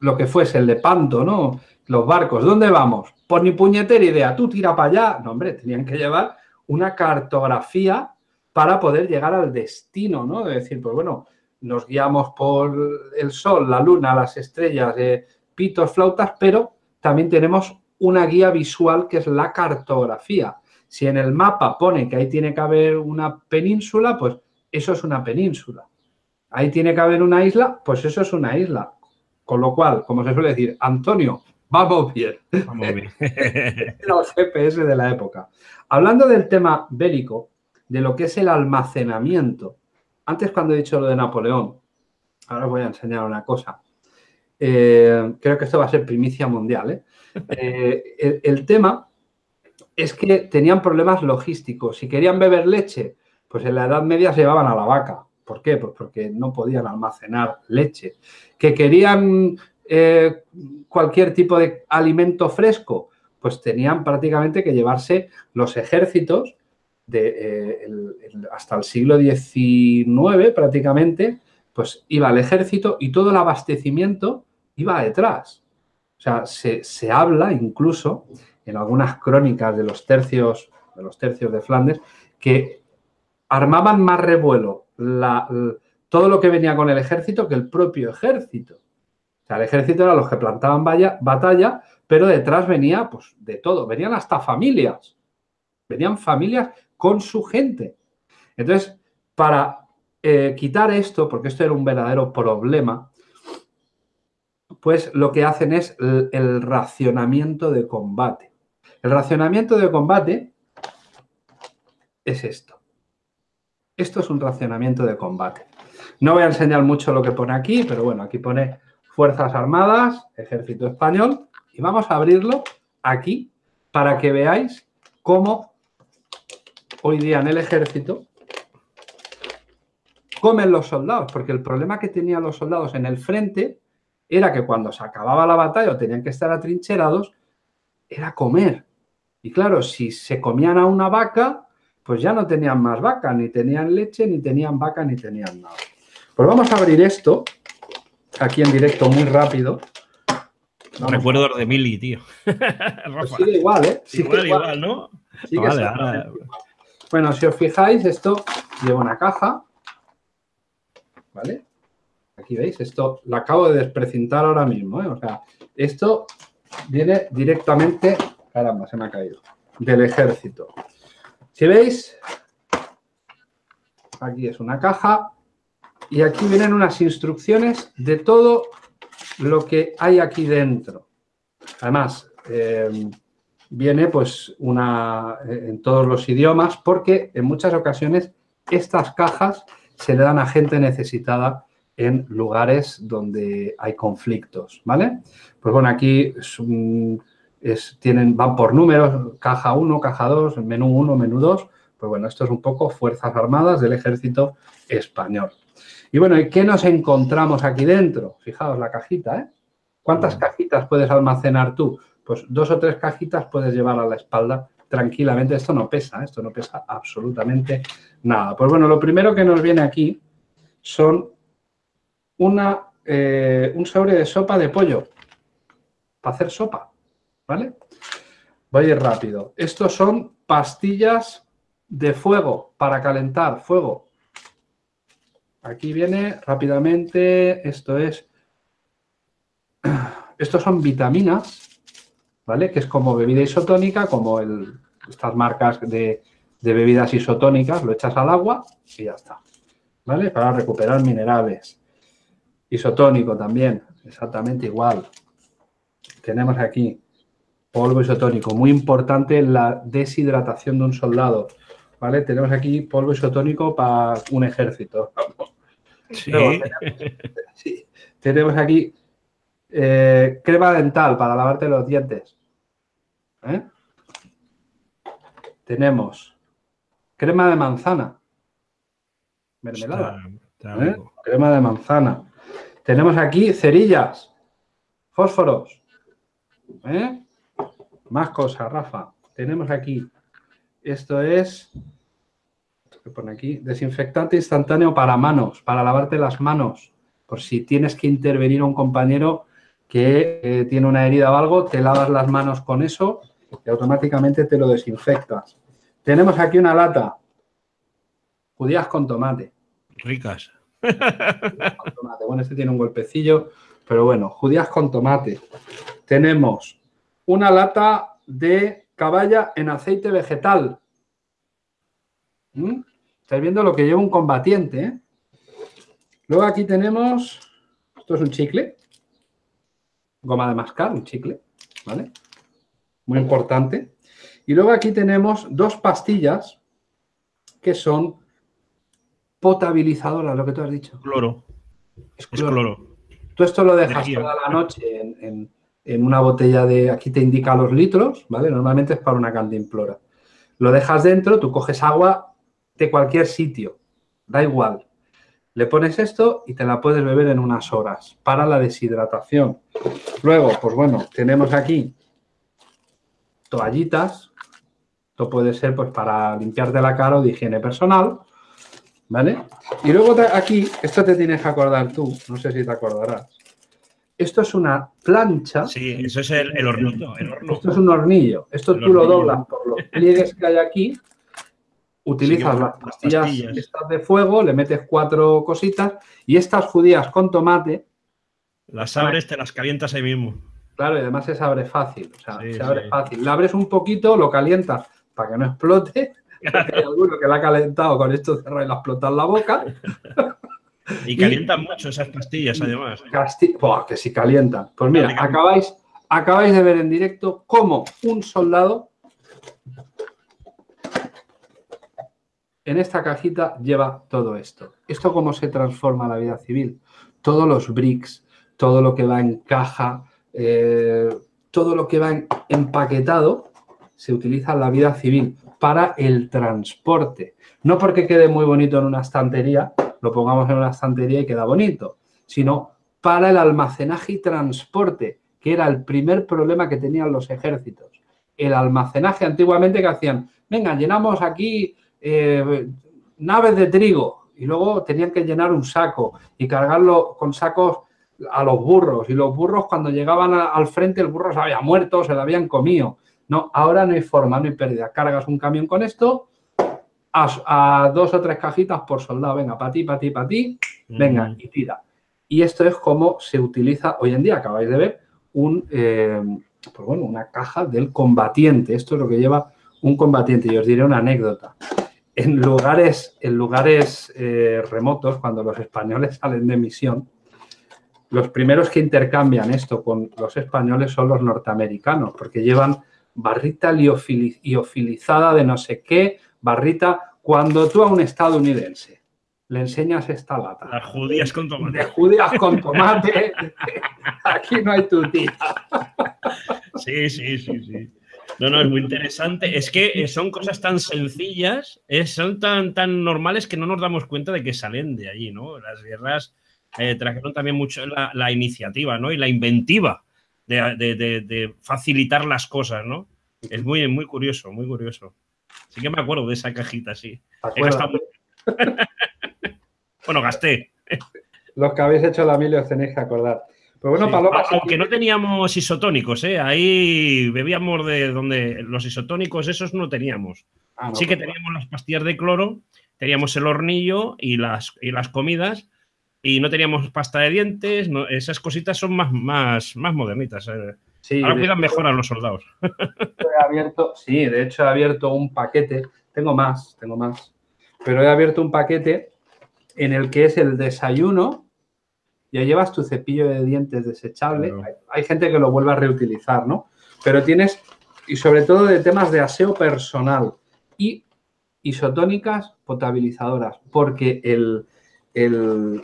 lo que fuese, el de Panto, ¿no? Los barcos, ¿dónde vamos? Por ni puñetera idea, tú tira para allá. No, hombre, tenían que llevar una cartografía para poder llegar al destino, ¿no? De decir, pues bueno, nos guiamos por el sol, la luna, las estrellas, eh, pitos, flautas, pero también tenemos una guía visual que es la cartografía. Si en el mapa pone que ahí tiene que haber una península, pues eso es una península. Ahí tiene que haber una isla, pues eso es una isla. Con lo cual, como se suele decir, Antonio, vamos bien. Vamos bien. Los GPS de la época. Hablando del tema bélico, de lo que es el almacenamiento, antes cuando he dicho lo de Napoleón, ahora os voy a enseñar una cosa. Eh, creo que esto va a ser primicia mundial. ¿eh? Eh, el, tema es que tenían problemas logísticos. Si querían beber leche, pues en la Edad Media se llevaban a la vaca. ¿Por qué? Pues porque no podían almacenar leche. Que querían cualquier tipo de alimento fresco, pues tenían prácticamente que llevarse los ejércitos de, hasta el siglo XIX prácticamente, pues iba el ejército y todo el abastecimiento iba detrás. O sea, se, habla incluso en algunas crónicas de los tercios de los tercios de Flandes que armaban más revuelo todo lo que venía con el ejército que el propio ejército. O sea, el ejército era los que plantaban batalla, pero detrás venía pues de todo, venían hasta familias. Venían familias con su gente. Entonces, para eh, quitar esto, porque esto era un verdadero problema, pues lo que hacen es el, racionamiento de combate. El racionamiento de combate es esto. Esto es un racionamiento de combate. No voy a enseñar mucho lo que pone aquí, pero bueno, aquí pone Fuerzas Armadas, Ejército Español, y vamos a abrirlo aquí para que veáis cómo hoy día en el ejército comen los soldados, porque el problema que tenían los soldados en el frente era que cuando se acababa la batalla o tenían que estar atrincherados, era comer. Y claro, si se comían a una vaca, pues ya no tenían más vaca, ni tenían leche, ni tenían vaca, ni tenían nada. Pues vamos a abrir esto, aquí en directo muy rápido. Recuerdo de Mili, tío. Pues sigue igual, ¿eh? Sigue igual, ¿no? Bueno, si os fijáis, esto lleva una caja, ¿vale? Aquí veis, esto lo acabo de desprecintar ahora mismo, ¿eh? O sea, esto viene directamente, caramba, se me ha caído, del ejército. Si veis, aquí es una caja y aquí vienen unas instrucciones de todo lo que hay aquí dentro. Además, eh, viene pues una, eh, en todos los idiomas porque en muchas ocasiones estas cajas se le dan a gente necesitada en lugares donde hay conflictos, ¿vale? Pues bueno, aquí tienen, van por números, caja 1, caja 2, menú 1, menú 2, pues bueno, esto es un poco Fuerzas Armadas del Ejército Español. Y bueno, ¿y qué nos encontramos aquí dentro? Fijaos la cajita, ¿eh? ¿Cuántas cajitas puedes almacenar tú? Pues dos o tres cajitas puedes llevar a la espalda tranquilamente. Esto no pesa, ¿eh? esto no pesa absolutamente nada. Pues bueno, lo primero que nos viene aquí son una, eh, un sobre de sopa de pollo para hacer sopa, ¿vale? Voy a ir rápido. Estos son pastillas de fuego para calentar fuego. Aquí viene rápidamente, esto es, estos son vitaminas, ¿vale? Que es como bebida isotónica, como el, estas marcas de, bebidas isotónicas, lo echas al agua y ya está, ¿vale? Para recuperar minerales. Isotónico también, exactamente igual. Tenemos aquí polvo isotónico, muy importante la deshidratación de un soldado, ¿vale? Tenemos aquí polvo isotónico para un ejército. Sí. tenemos, aquí eh, crema dental para lavarte los dientes. ¿eh? Tenemos crema de manzana. Mermelada. ¿eh? Crema de manzana. Tenemos aquí cerillas, fósforos. Más cosas, Rafa. Tenemos aquí, esto es que pone aquí, desinfectante instantáneo para manos, para lavarte las manos. Por si tienes que intervenir a un compañero que eh, tiene una herida o algo, te lavas las manos con eso y automáticamente te lo desinfectas. Tenemos aquí una lata. Judías con tomate. Ricas. Bueno, este tiene un golpecillo, pero bueno, judías con tomate. Tenemos una lata de caballa en aceite vegetal. ¿Mm? Estáis viendo lo que lleva un combatiente. ¿eh? Luego aquí tenemos, esto es un chicle, goma de mascar, un chicle, ¿vale? Muy importante. Y luego aquí tenemos dos pastillas que son potabilizadoras, lo que tú has dicho. Cloro. Es cloro. Tú esto lo dejas toda la noche en, en, una botella de, aquí te indica los litros, ¿vale? Normalmente es para una cantimplora. Lo dejas dentro, tú coges agua de cualquier sitio, da igual. Le pones esto y te la puedes beber en unas horas para la deshidratación. Luego, pues bueno, tenemos aquí toallitas. Esto puede ser pues para limpiarte la cara o de higiene personal. ¿Vale? Y luego aquí, esto te tienes que acordar tú, no sé si te acordarás. Esto es una plancha. Sí, eso es el, hornillo. Esto es un hornillo. Esto tú lo doblas por los pliegues que hay aquí utilizas las pastillas, estas de fuego, le metes cuatro cositas y estas judías con tomate... Las abres, te las calientas ahí mismo. Claro, y además se abre fácil, o sea, se abre fácil. La abres un poquito, lo calientas para que no explote. Hay alguno que la ha calentado con esto cerrado y la explota en la boca. Y calientan mucho esas pastillas, además. que si calientan. Pues mira, acabáis, acabáis de ver en directo cómo un soldado en esta cajita lleva todo esto. ¿Esto cómo se transforma la vida civil? Todos los bricks, todo lo que va en caja, eh, todo lo que va empaquetado se utiliza en la vida civil para el transporte. No porque quede muy bonito en una estantería, lo pongamos en una estantería y queda bonito, sino para el almacenaje y transporte, que era el primer problema que tenían los ejércitos. El almacenaje antiguamente que hacían, venga, llenamos aquí eh, naves de trigo y luego tenían que llenar un saco y cargarlo con sacos a los burros y los burros cuando llegaban al frente el burro se había muerto, se lo habían comido. No, ahora no hay forma, no hay pérdida. Cargas un camión con esto a, dos o tres cajitas por soldado. Venga, para ti, para ti, para ti. Venga, mm. y tira. Y esto es como se utiliza hoy en día. Acabáis de ver un, eh, pues bueno, una caja del combatiente. Esto es lo que lleva un combatiente. Y os diré una anécdota en lugares, en lugares eh, remotos, cuando los españoles salen de misión, los primeros que intercambian esto con los españoles son los norteamericanos, porque llevan barrita liofilizada de no sé qué, barrita, cuando tú a un estadounidense le enseñas esta lata. Las judías con tomate. De judías con tomate, aquí no hay tutía. Sí, sí, sí, sí. No, no, es muy interesante. Es que eh, son cosas tan sencillas, eh, son tan, tan normales que no nos damos cuenta de que salen de allí, ¿no? Las guerras eh, trajeron también mucho la, iniciativa, ¿no? Y la inventiva de, facilitar las cosas, ¿no? Es muy, muy curioso, muy curioso. Sí que me acuerdo de esa cajita, sí. bueno, gasté. Los que habéis hecho la mil os tenéis que acordar. Pero bueno, Paloma, Aunque no teníamos isotónicos, ¿eh? ahí bebíamos de donde los isotónicos esos no teníamos. Ah, sí que pues teníamos las pastillas de cloro, teníamos el hornillo y las, y las comidas, y no teníamos pasta de dientes, esas cositas son más, más, más modernitas. Eh. Sí, Ahora cuidan mejor a los soldados. He abierto, sí, de hecho he abierto un paquete, tengo más, tengo más, pero he abierto un paquete en el que es el desayuno, ya llevas tu cepillo de dientes desechable, hay, gente que lo vuelve a reutilizar, ¿no? Pero tienes, y sobre todo de temas de aseo personal y isotónicas potabilizadoras, porque el, el,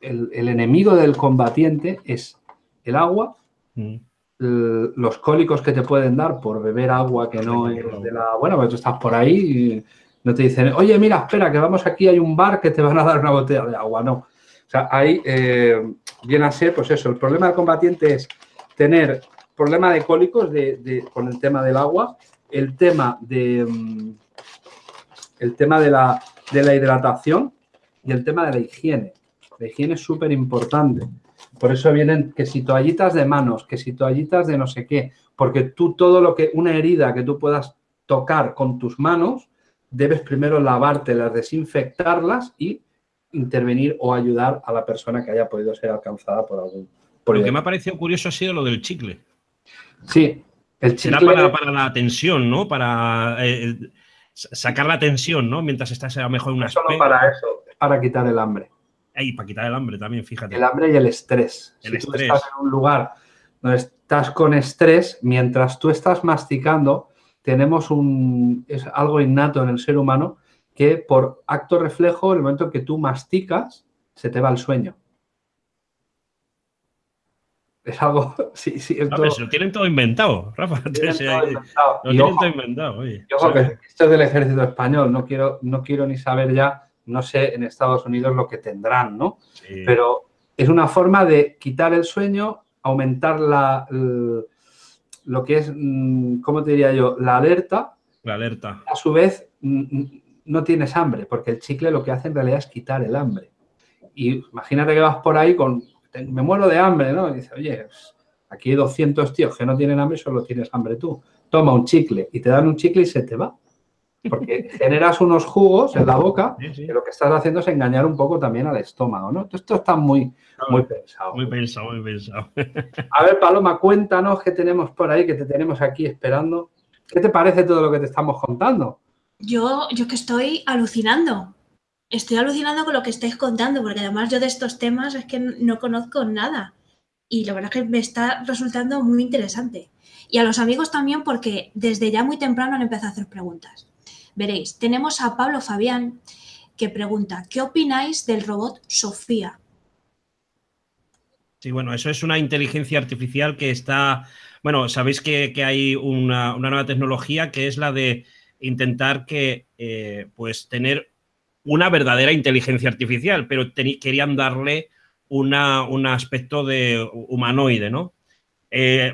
el, enemigo del combatiente es el agua, mm. Los cólicos que te pueden dar por beber agua que no es de la... Bueno, pues tú estás por ahí y no te dicen, oye, mira, espera, que vamos aquí, hay un bar que te van a dar una botella de agua. No. O sea, ahí eh, viene a ser, pues eso, el problema del combatiente es tener problema de cólicos de, con el tema del agua, el tema de... Mm, el tema de la, de la hidratación y el tema de la higiene. La higiene es súper importante. Por eso vienen que si toallitas de manos, que si toallitas de no sé qué, porque tú todo lo que, una herida que tú puedas tocar con tus manos, debes primero lavártelas, desinfectarlas y intervenir o ayudar a la persona que haya podido ser alcanzada por algún... lo que me ha parecido curioso ha sido lo del chicle. Sí, el chicle... Será para, la tensión, ¿no? Para eh, sacar la tensión, ¿no? Mientras estás a lo mejor en una... Solo para eso, para quitar el hambre. Y para quitar el hambre también, fíjate. El hambre y el estrés. El si Tú estás en un lugar donde estás con estrés, mientras tú estás masticando, tenemos un, es algo innato en el ser humano que por acto reflejo, en el momento que tú masticas, se te va el sueño. Es algo, sí, sí. Es todo, lo tienen todo inventado, Rafa. Lo tienen, todo, inventado. Lo tienen todo inventado. Oye, esto es del ejército español, no quiero, no quiero ni saber ya no sé en Estados Unidos lo que tendrán, ¿no? Pero es una forma de quitar el sueño, aumentar la, lo que es, mm, ¿cómo te diría yo? La alerta. La alerta. A su vez, no tienes hambre, porque el chicle lo que hace en realidad es quitar el hambre. Y imagínate que vas por ahí con, me muero de hambre, ¿no? Y dices, oye, pues, aquí hay 200 tíos que no tienen hambre, solo tienes hambre tú. Toma un chicle y te dan un chicle y se te va. Porque generas unos jugos en la boca y lo que estás haciendo es engañar un poco también al estómago, ¿no? Esto está muy, muy pensado. Muy pensado, muy pensado. A ver, Paloma, cuéntanos qué tenemos por ahí, que te tenemos aquí esperando. ¿Qué te parece todo lo que te estamos contando? Yo, yo que estoy alucinando. Estoy alucinando con lo que estáis contando, porque además yo de estos temas es que no conozco nada. Y la verdad es que me está resultando muy interesante. Y a los amigos también porque desde ya muy temprano han empezado a hacer preguntas. Veréis, tenemos a Pablo Fabián que pregunta, ¿qué opináis del robot Sofía? Sí, bueno, eso es una inteligencia artificial que está, bueno, sabéis que, hay una, nueva tecnología que es la de intentar que, eh, pues, tener una verdadera inteligencia artificial, pero querían darle un aspecto de humanoide, ¿no? Eh,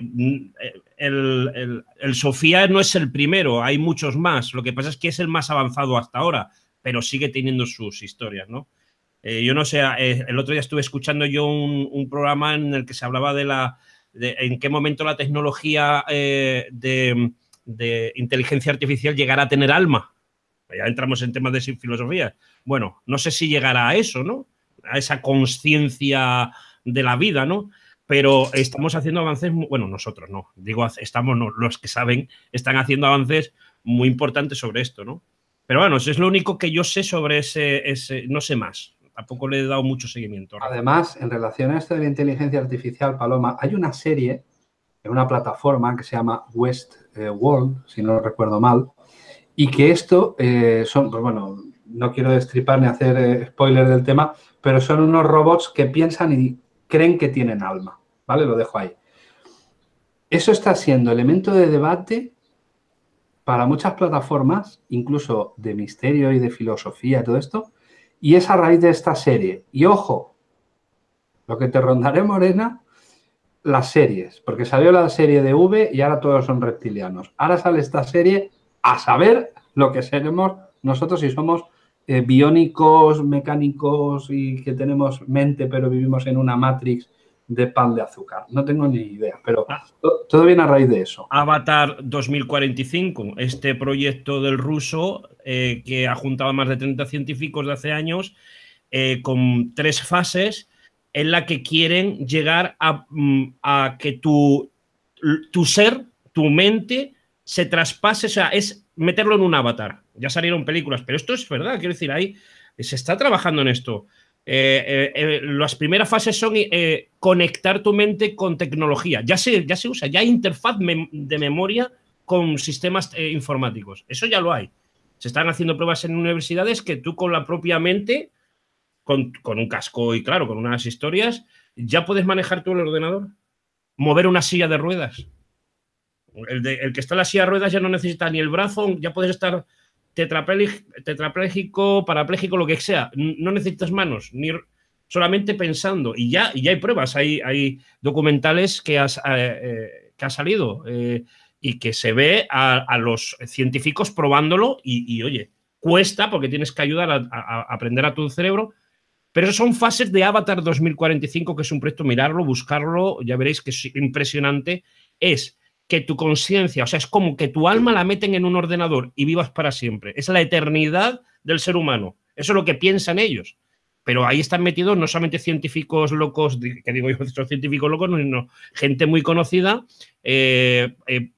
el, Sofía no es el primero, hay muchos más. Lo que pasa es que es el más avanzado hasta ahora, pero sigue teniendo sus historias, ¿no? Eh, yo no sé, eh, el otro día estuve escuchando yo un, programa en el que se hablaba de la de en qué momento la tecnología eh, de, inteligencia artificial llegará a tener alma. Ya entramos en temas de filosofía. Bueno, no sé si llegará a eso, ¿no? A esa conciencia de la vida, ¿no? Pero estamos haciendo avances, bueno, nosotros no, digo, estamos, los que saben, están haciendo avances muy importantes sobre esto, ¿no? Pero bueno, eso es lo único que yo sé sobre ese, ese, no sé más, tampoco le he dado mucho seguimiento. Además, en relación a esto de la inteligencia artificial, Paloma, hay una serie en una plataforma que se llama West eh, World, si no recuerdo mal, y que esto eh, son, pues bueno, no quiero destripar ni hacer eh, spoiler del tema, pero son unos robots que piensan y creen que tienen alma, ¿vale? Lo dejo ahí. Eso está siendo elemento de debate para muchas plataformas, incluso de misterio y de filosofía todo esto, y es a raíz de esta serie. Y ojo, lo que te rondaré, Morena, las series, porque salió la serie de V y ahora todos son reptilianos. Ahora sale esta serie a saber lo que seremos nosotros si somos eh, biónicos, mecánicos y que tenemos mente pero vivimos en una matrix de pan de azúcar. No tengo ni idea, pero ah. todo viene a raíz de eso. Avatar 2045, este proyecto del ruso eh, que ha juntado a más de 30 científicos de hace años eh, con tres fases en la que quieren llegar a, mm, que tu, tu ser, tu mente, se traspase, o sea, es meterlo en un avatar. Ya salieron películas, pero esto es verdad, quiero decir, ahí se está trabajando en esto. Eh, eh, eh, las primeras fases son conectar tu mente con tecnología. Ya se, ya se usa, ya hay interfaz de memoria con sistemas informáticos. Eso ya lo hay. Se están haciendo pruebas en universidades que tú con la propia mente con, un casco y claro, con unas historias, ya puedes manejar tú el ordenador, mover una silla de ruedas. El, que está en la silla de ruedas ya no necesita ni el brazo, ya puedes estar tetrapléjico, parapléjico, lo que sea. No necesitas manos, ni solamente pensando. Y ya, y ya hay pruebas, hay, hay documentales que, has, eh, eh, que ha salido eh, y que se ve a, los científicos probándolo y, oye, cuesta porque tienes que ayudar a aprender a tu cerebro, pero son fases de Avatar 2045, que es un proyecto, mirarlo, buscarlo, ya veréis que es impresionante. Es que tu conciencia, o sea, es como que tu alma la meten en un ordenador y vivas para siempre. Es la eternidad del ser humano. Eso es lo que piensan ellos. Pero ahí están metidos no solamente científicos locos, que digo yo, son científicos locos, sino gente muy conocida, eh, eh,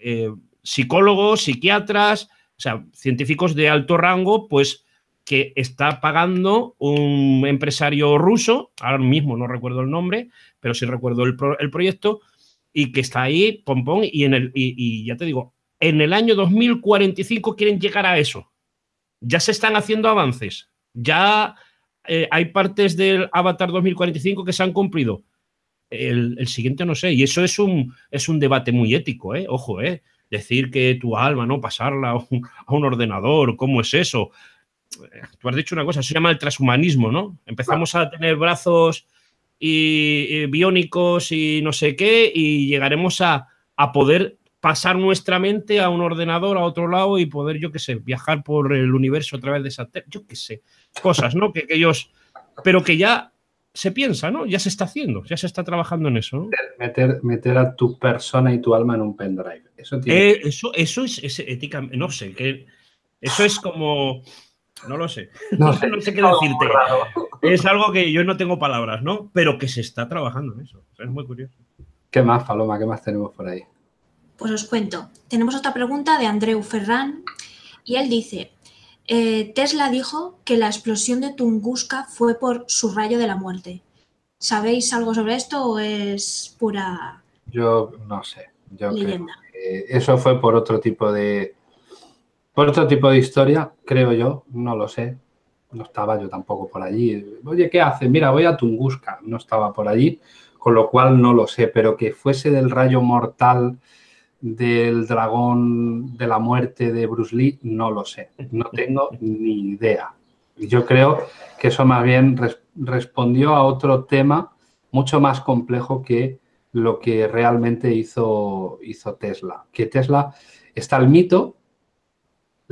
eh, psicólogos, psiquiatras, o sea, científicos de alto rango, pues que está pagando un empresario ruso, ahora mismo no recuerdo el nombre, pero sí recuerdo el, proyecto, y que está ahí, en el, y, ya te digo, en el año 2045 quieren llegar a eso. Ya se están haciendo avances, ya eh, hay partes del Avatar 2045 que se han cumplido. El, siguiente no sé, y eso es un, es un debate muy ético, ¿eh? ojo, ¿eh? decir que tu alma, ¿no? Pasarla a un, ordenador, ¿cómo es eso? tú has dicho una cosa, se llama el transhumanismo, ¿no? Empezamos a tener brazos y, biónicos y no sé qué y llegaremos a, poder pasar nuestra mente a un ordenador a otro lado y poder, yo qué sé, viajar por el universo a través de esa, yo qué sé, cosas, ¿no? Que, ellos, pero que ya se piensa, ¿no? Ya se está haciendo, ya se está trabajando en eso. ¿no? Meter, meter a tu persona y tu alma en un pendrive. Eso, eh, eso, eso es, es ética, no sé, que eso es como no lo sé. No sé, qué decirte. Es algo que yo no tengo palabras, ¿no? Pero que se está trabajando en eso. es muy curioso. ¿Qué más, Paloma? ¿Qué más tenemos por ahí? Pues os cuento. Tenemos otra pregunta de Andreu Ferran y él dice, eh, Tesla dijo que la explosión de Tunguska fue por su rayo de la muerte. ¿Sabéis algo sobre esto o es pura Yo no sé. leyenda? eso fue por otro tipo de, por otro tipo de historia, creo yo, no lo sé. No estaba yo tampoco por allí. Oye, ¿qué hace? Mira, voy a Tunguska. No estaba por allí, con lo cual no lo sé. Pero que fuese del rayo mortal del dragón de la muerte de Bruce Lee, no lo sé. No tengo ni idea. Yo creo que eso más bien respondió a otro tema mucho más complejo que lo que realmente hizo, hizo Tesla. Que Tesla está el mito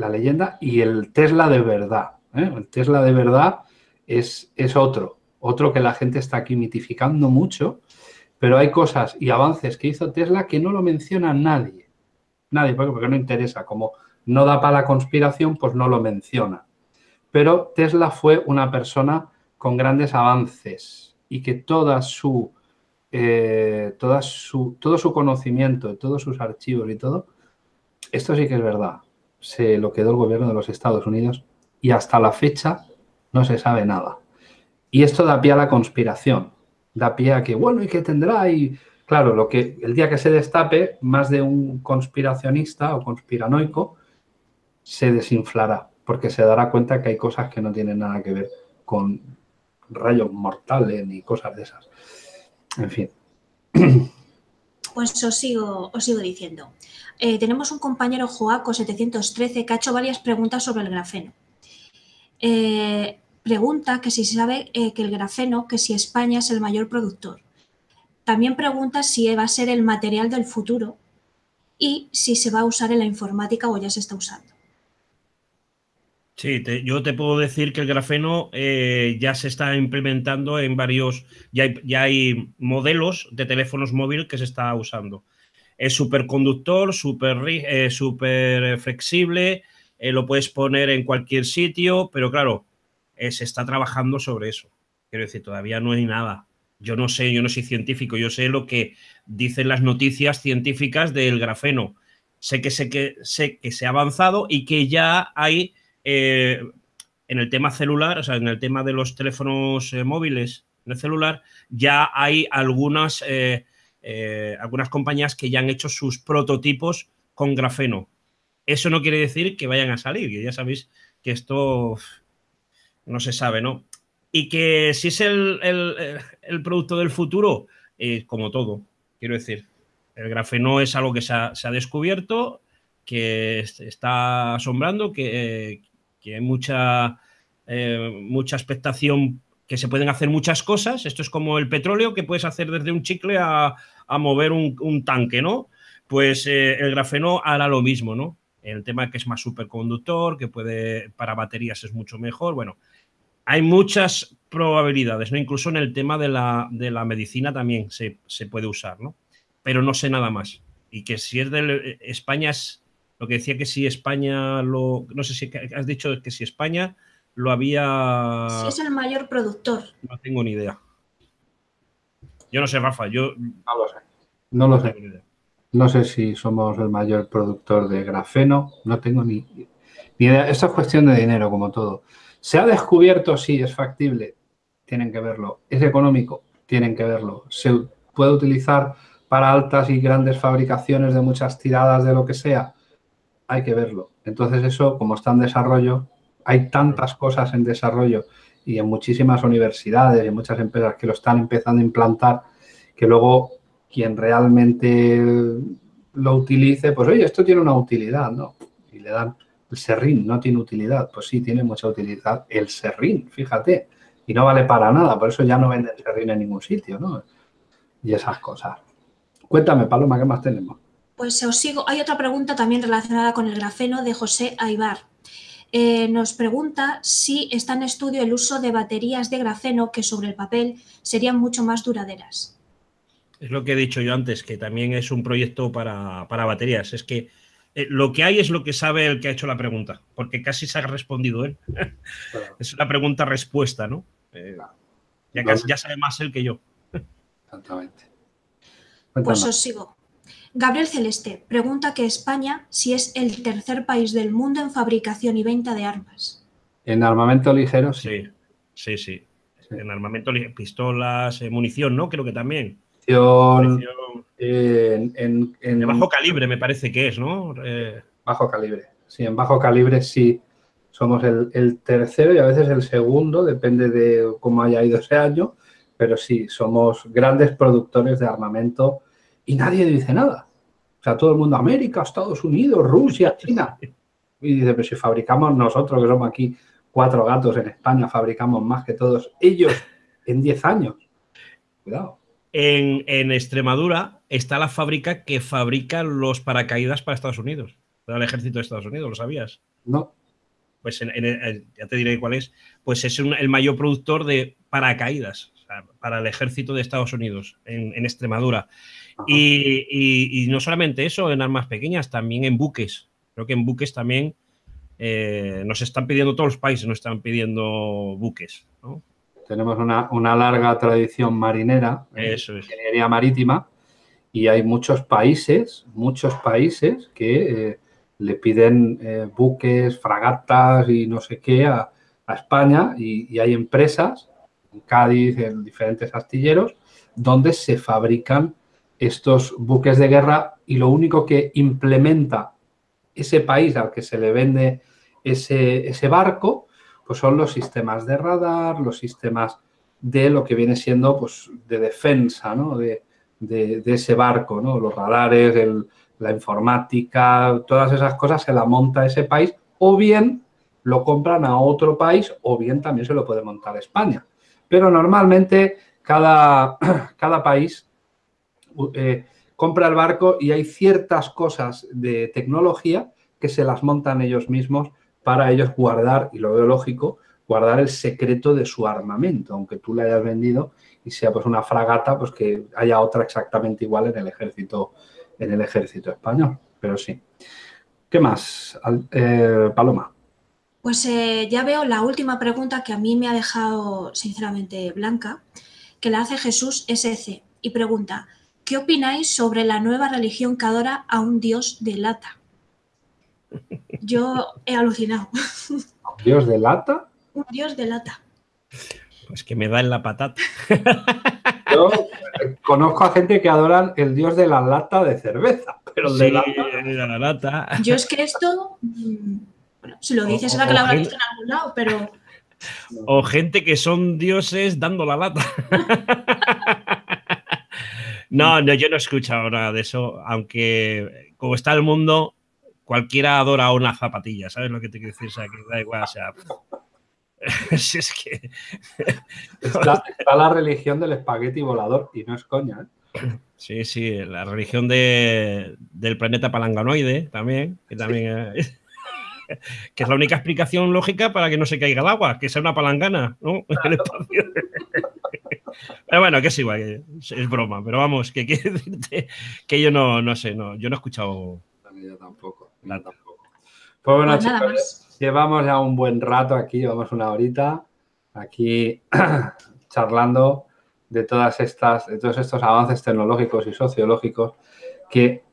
la leyenda y el Tesla de verdad. ¿eh? El Tesla de verdad es, es otro, otro que la gente está aquí mitificando mucho, pero hay cosas y avances que hizo Tesla que no lo menciona nadie. Nadie, porque no interesa. Como no da para la conspiración, pues no lo menciona. Pero Tesla fue una persona con grandes avances y que toda su, eh, toda su, todo su conocimiento, todos sus archivos y todo, esto sí que es verdad se lo quedó el gobierno de los Estados Unidos y hasta la fecha no se sabe nada. Y esto da pie a la conspiración, da pie a que, bueno, ¿y qué tendrá? Y claro, lo que el día que se destape, más de un conspiracionista o conspiranoico se desinflará, porque se dará cuenta que hay cosas que no tienen nada que ver con rayos mortales ni cosas de esas. En fin. Pues os sigo, os sigo diciendo. Eh, tenemos un compañero Joaco713 que ha hecho varias preguntas sobre el grafeno. Eh, pregunta que si se sabe eh, que el grafeno, que si España es el mayor productor. También pregunta si va a ser el material del futuro y si se va a usar en la informática o ya se está usando. Sí, yo te puedo decir que el grafeno eh, ya se está implementando en varios, ya hay, ya hay modelos de teléfonos móviles que se está usando. Es superconductor, súper eh, super flexible, eh, lo puedes poner en cualquier sitio, pero claro, se está trabajando sobre eso. Quiero decir, todavía no hay nada. Yo no sé, yo no soy científico, yo sé lo que dicen las noticias científicas del grafeno. Sé que, sé que, sé que se ha avanzado y que ya hay eh, en el tema celular, o sea, en el tema de los teléfonos eh, móviles en el celular, ya hay algunas, eh, algunas compañías que ya han hecho sus prototipos con grafeno. Eso no quiere decir que vayan a salir, que ya sabéis que esto no se sabe, ¿no? Y que si es el, producto del futuro, como todo, quiero decir, el grafeno es algo que se ha, se ha descubierto, que está asombrando, que, que hay mucha, eh, mucha expectación que se pueden hacer muchas cosas. Esto es como el petróleo, que puedes hacer desde un chicle a, mover un, tanque, ¿no? Pues eh, el grafeno hará lo mismo, ¿no? El tema que es más superconductor, que puede, para baterías es mucho mejor. Bueno, hay muchas probabilidades, ¿no? Incluso en el tema de la, medicina también se, se, puede usar, ¿no? Pero no sé nada más. Y que si es de España es lo que decía que si España lo. No sé si has dicho que si España lo había. Si es el mayor productor. No tengo ni idea. Yo no sé, Rafa, yo. No lo sé. No lo sé. No sé si somos el mayor productor de grafeno, no tengo ni, ni idea. Esto es cuestión de dinero, como todo. Se ha descubierto, sí, es factible, tienen que verlo. Es económico, tienen que verlo. Se puede utilizar para altas y grandes fabricaciones de muchas tiradas de lo que sea hay que verlo. Entonces eso, como está en desarrollo, hay tantas cosas en desarrollo y en muchísimas universidades y muchas empresas que lo están empezando a implantar, que luego quien realmente lo utilice, pues oye, esto tiene una utilidad, ¿no? Y le dan el serrín, no tiene utilidad. Pues sí, tiene mucha utilidad el serrín, fíjate. Y no vale para nada, por eso ya no venden serrín en ningún sitio, ¿no? Y esas cosas. Cuéntame, Paloma, ¿qué más tenemos? Pues os sigo. Hay otra pregunta también relacionada con el grafeno de José Aibar. Eh, nos pregunta si está en estudio el uso de baterías de grafeno que sobre el papel serían mucho más duraderas. Es lo que he dicho yo antes, que también es un proyecto para, baterías. Es que eh, lo que hay es lo que sabe el que ha hecho la pregunta, porque casi se ha respondido él. es una pregunta-respuesta, ¿no? Eh, ya, ya sabe más él que yo. Exactamente. Pues os sigo. Gabriel Celeste pregunta que España si es el tercer país del mundo en fabricación y venta de armas. En armamento ligero, sí. Sí, sí, En armamento, pistolas, eh, munición, ¿no? Creo que también. Munición, en, de bajo calibre me parece que es, ¿no? Eh, bajo calibre. Sí, en bajo calibre sí somos el, tercero y a veces el segundo, depende de cómo haya ido ese año, pero sí, somos grandes productores de armamento y nadie dice nada. O sea, todo el mundo, América, Estados Unidos, Rusia, China. Y dice, pero si fabricamos nosotros, que somos aquí cuatro gatos en España, fabricamos más que todos ellos en 10 años. Cuidado. En, Extremadura está la fábrica que fabrica los paracaídas para Estados Unidos, para el ejército de Estados Unidos, ¿lo sabías? No. Pues ya te diré cuál es. Pues es el mayor productor de paracaídas para el ejército de Estados Unidos en Extremadura. Y, no solamente eso, en armas pequeñas, también en buques. Creo que en buques también eh, nos están pidiendo, todos los países nos están pidiendo buques. Tenemos una, larga tradición marinera, eso ingeniería marítima, y hay muchos países, muchos países que eh, le piden eh, buques, fragatas y no sé qué a, España, y, y hay empresas, en Cádiz, en diferentes astilleros, donde se fabrican estos buques de guerra y lo único que implementa ese país al que se le vende ese, ese barco, pues son los sistemas de radar, los sistemas de lo que viene siendo pues, de defensa ¿no? de, de, ese barco, ¿no? los radares, la informática, todas esas cosas se la monta ese país o bien lo compran a otro país o bien también se lo puede montar España. Pero normalmente cada, cada país eh, compra el barco y hay ciertas cosas de tecnología que se las montan ellos mismos para ellos guardar, y lo veo lógico, guardar el secreto de su armamento, aunque tú le hayas vendido y sea pues una fragata, pues que haya otra exactamente igual en el ejército, en el ejército español. Pero sí. ¿Qué más, eh, Paloma? Pues eh, ya veo la última pregunta que a mí me ha dejado sinceramente blanca, que la hace Jesús SC y pregunta, ¿qué opináis sobre la nueva religión que adora a un dios de lata? Yo he alucinado. ¿Un dios de lata? Un dios de lata. Pues que me da en la patata. Yo conozco a gente que adoran el dios de la lata de cerveza, pero el de, la lata... Yo es que esto, mm, bueno, si lo dices será que lo habrá visto en algún lado, pero... O gente que son dioses dando la lata. no, no, yo no he escuchado nada de eso, aunque como está el mundo, cualquiera adora una zapatilla, ¿sabes lo que te quiero decir? O sea, que da igual, o sea, si es que... está, la religión del espagueti volador y no es coña. ¿eh? Sí, sí, la religión de, del planeta palanganoide también, que también que es la única explicación lógica para que no se caiga el agua, que sea una palangana, ¿no? Pero bueno, que es igual, es, broma, pero vamos, que quiere decirte que yo no, no sé, no, yo no he escuchado. Yo tampoco, tampoco. Pues bueno, pues chicos, Llevamos ya un buen rato aquí, llevamos una horita aquí charlando de todas estas, de todos estos avances tecnológicos y sociológicos que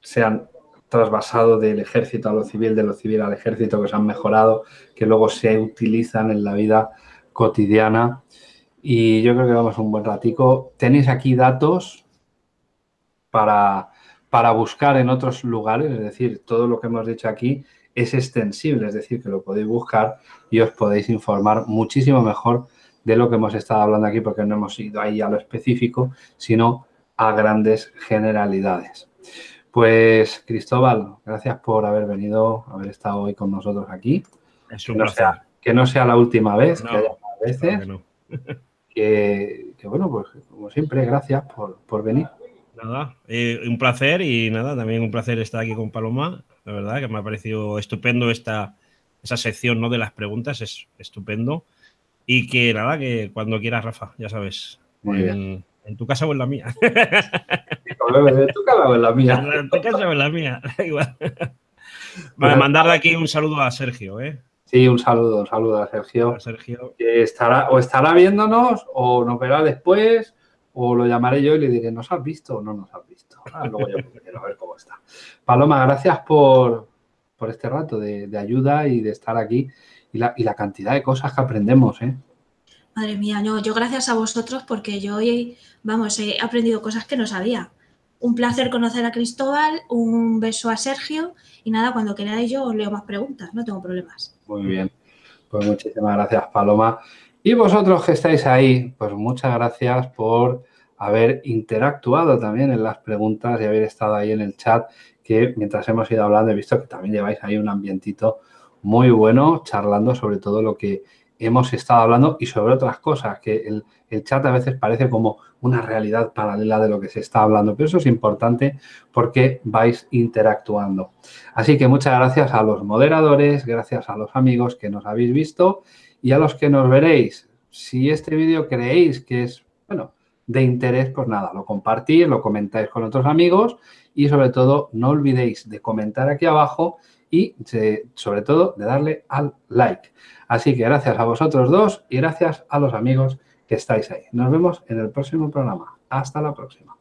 se han trasvasado del ejército a lo civil, de lo civil al ejército, que se han mejorado, que luego se utilizan en la vida cotidiana. Y yo creo que vamos un buen ratico. Tenéis aquí datos para, para buscar en otros lugares, es decir, todo lo que hemos dicho aquí es extensible, es decir, que lo podéis buscar y os podéis informar muchísimo mejor de lo que hemos estado hablando aquí, porque no hemos ido ahí a lo específico, sino a grandes generalidades. Pues, Cristóbal, gracias por haber venido, haber estado hoy con nosotros aquí. Es un que, no sea, que no sea la última vez, que haya más veces. Que, bueno, pues como siempre, gracias por, venir. Nada, eh, un placer y nada, también un placer estar aquí con Paloma la verdad, que me ha parecido estupendo esta, esa sección ¿no? de las preguntas, es estupendo. Y que nada, que cuando quieras, Rafa, ya sabes. en, tu casa o en la mía. en tu casa o en la mía. En tu casa o en la mía, da igual. Vale, mandar de aquí un saludo a Sergio, ¿eh? Sí, un saludo, un saludo a Sergio. A Sergio. Que estará, o estará viéndonos, o nos verá después, o lo llamaré yo y le diré, ¿nos has visto o no nos has visto? Ah, luego yo quiero ver cómo está. Paloma, gracias por, este rato de, ayuda y de estar aquí y la, cantidad de cosas que aprendemos, ¿eh? Madre mía, no, yo gracias a vosotros porque yo hoy, vamos, he aprendido cosas que no sabía. Un placer conocer a Cristóbal, un beso a Sergio y nada, cuando queráis yo os leo más preguntas, no tengo problemas. Muy bien, pues muchísimas gracias Paloma. Y vosotros que estáis ahí, pues muchas gracias por haber interactuado también en las preguntas y haber estado ahí en el chat, que mientras hemos ido hablando he visto que también lleváis ahí un ambientito muy bueno, charlando sobre todo lo que hemos estado hablando y sobre otras cosas, que el, chat a veces parece como una realidad paralela de lo que se está hablando, pero eso es importante porque vais interactuando. Así que muchas gracias a los moderadores, gracias a los amigos que nos habéis visto y a los que nos veréis. Si este vídeo creéis que es, bueno, de interés, pues nada, lo compartís, lo comentáis con otros amigos y sobre todo no olvidéis de comentar aquí abajo y sobre todo de darle al like. Así que gracias a vosotros dos y gracias a los amigos que estáis ahí. Nos vemos en el próximo programa. Hasta la próxima.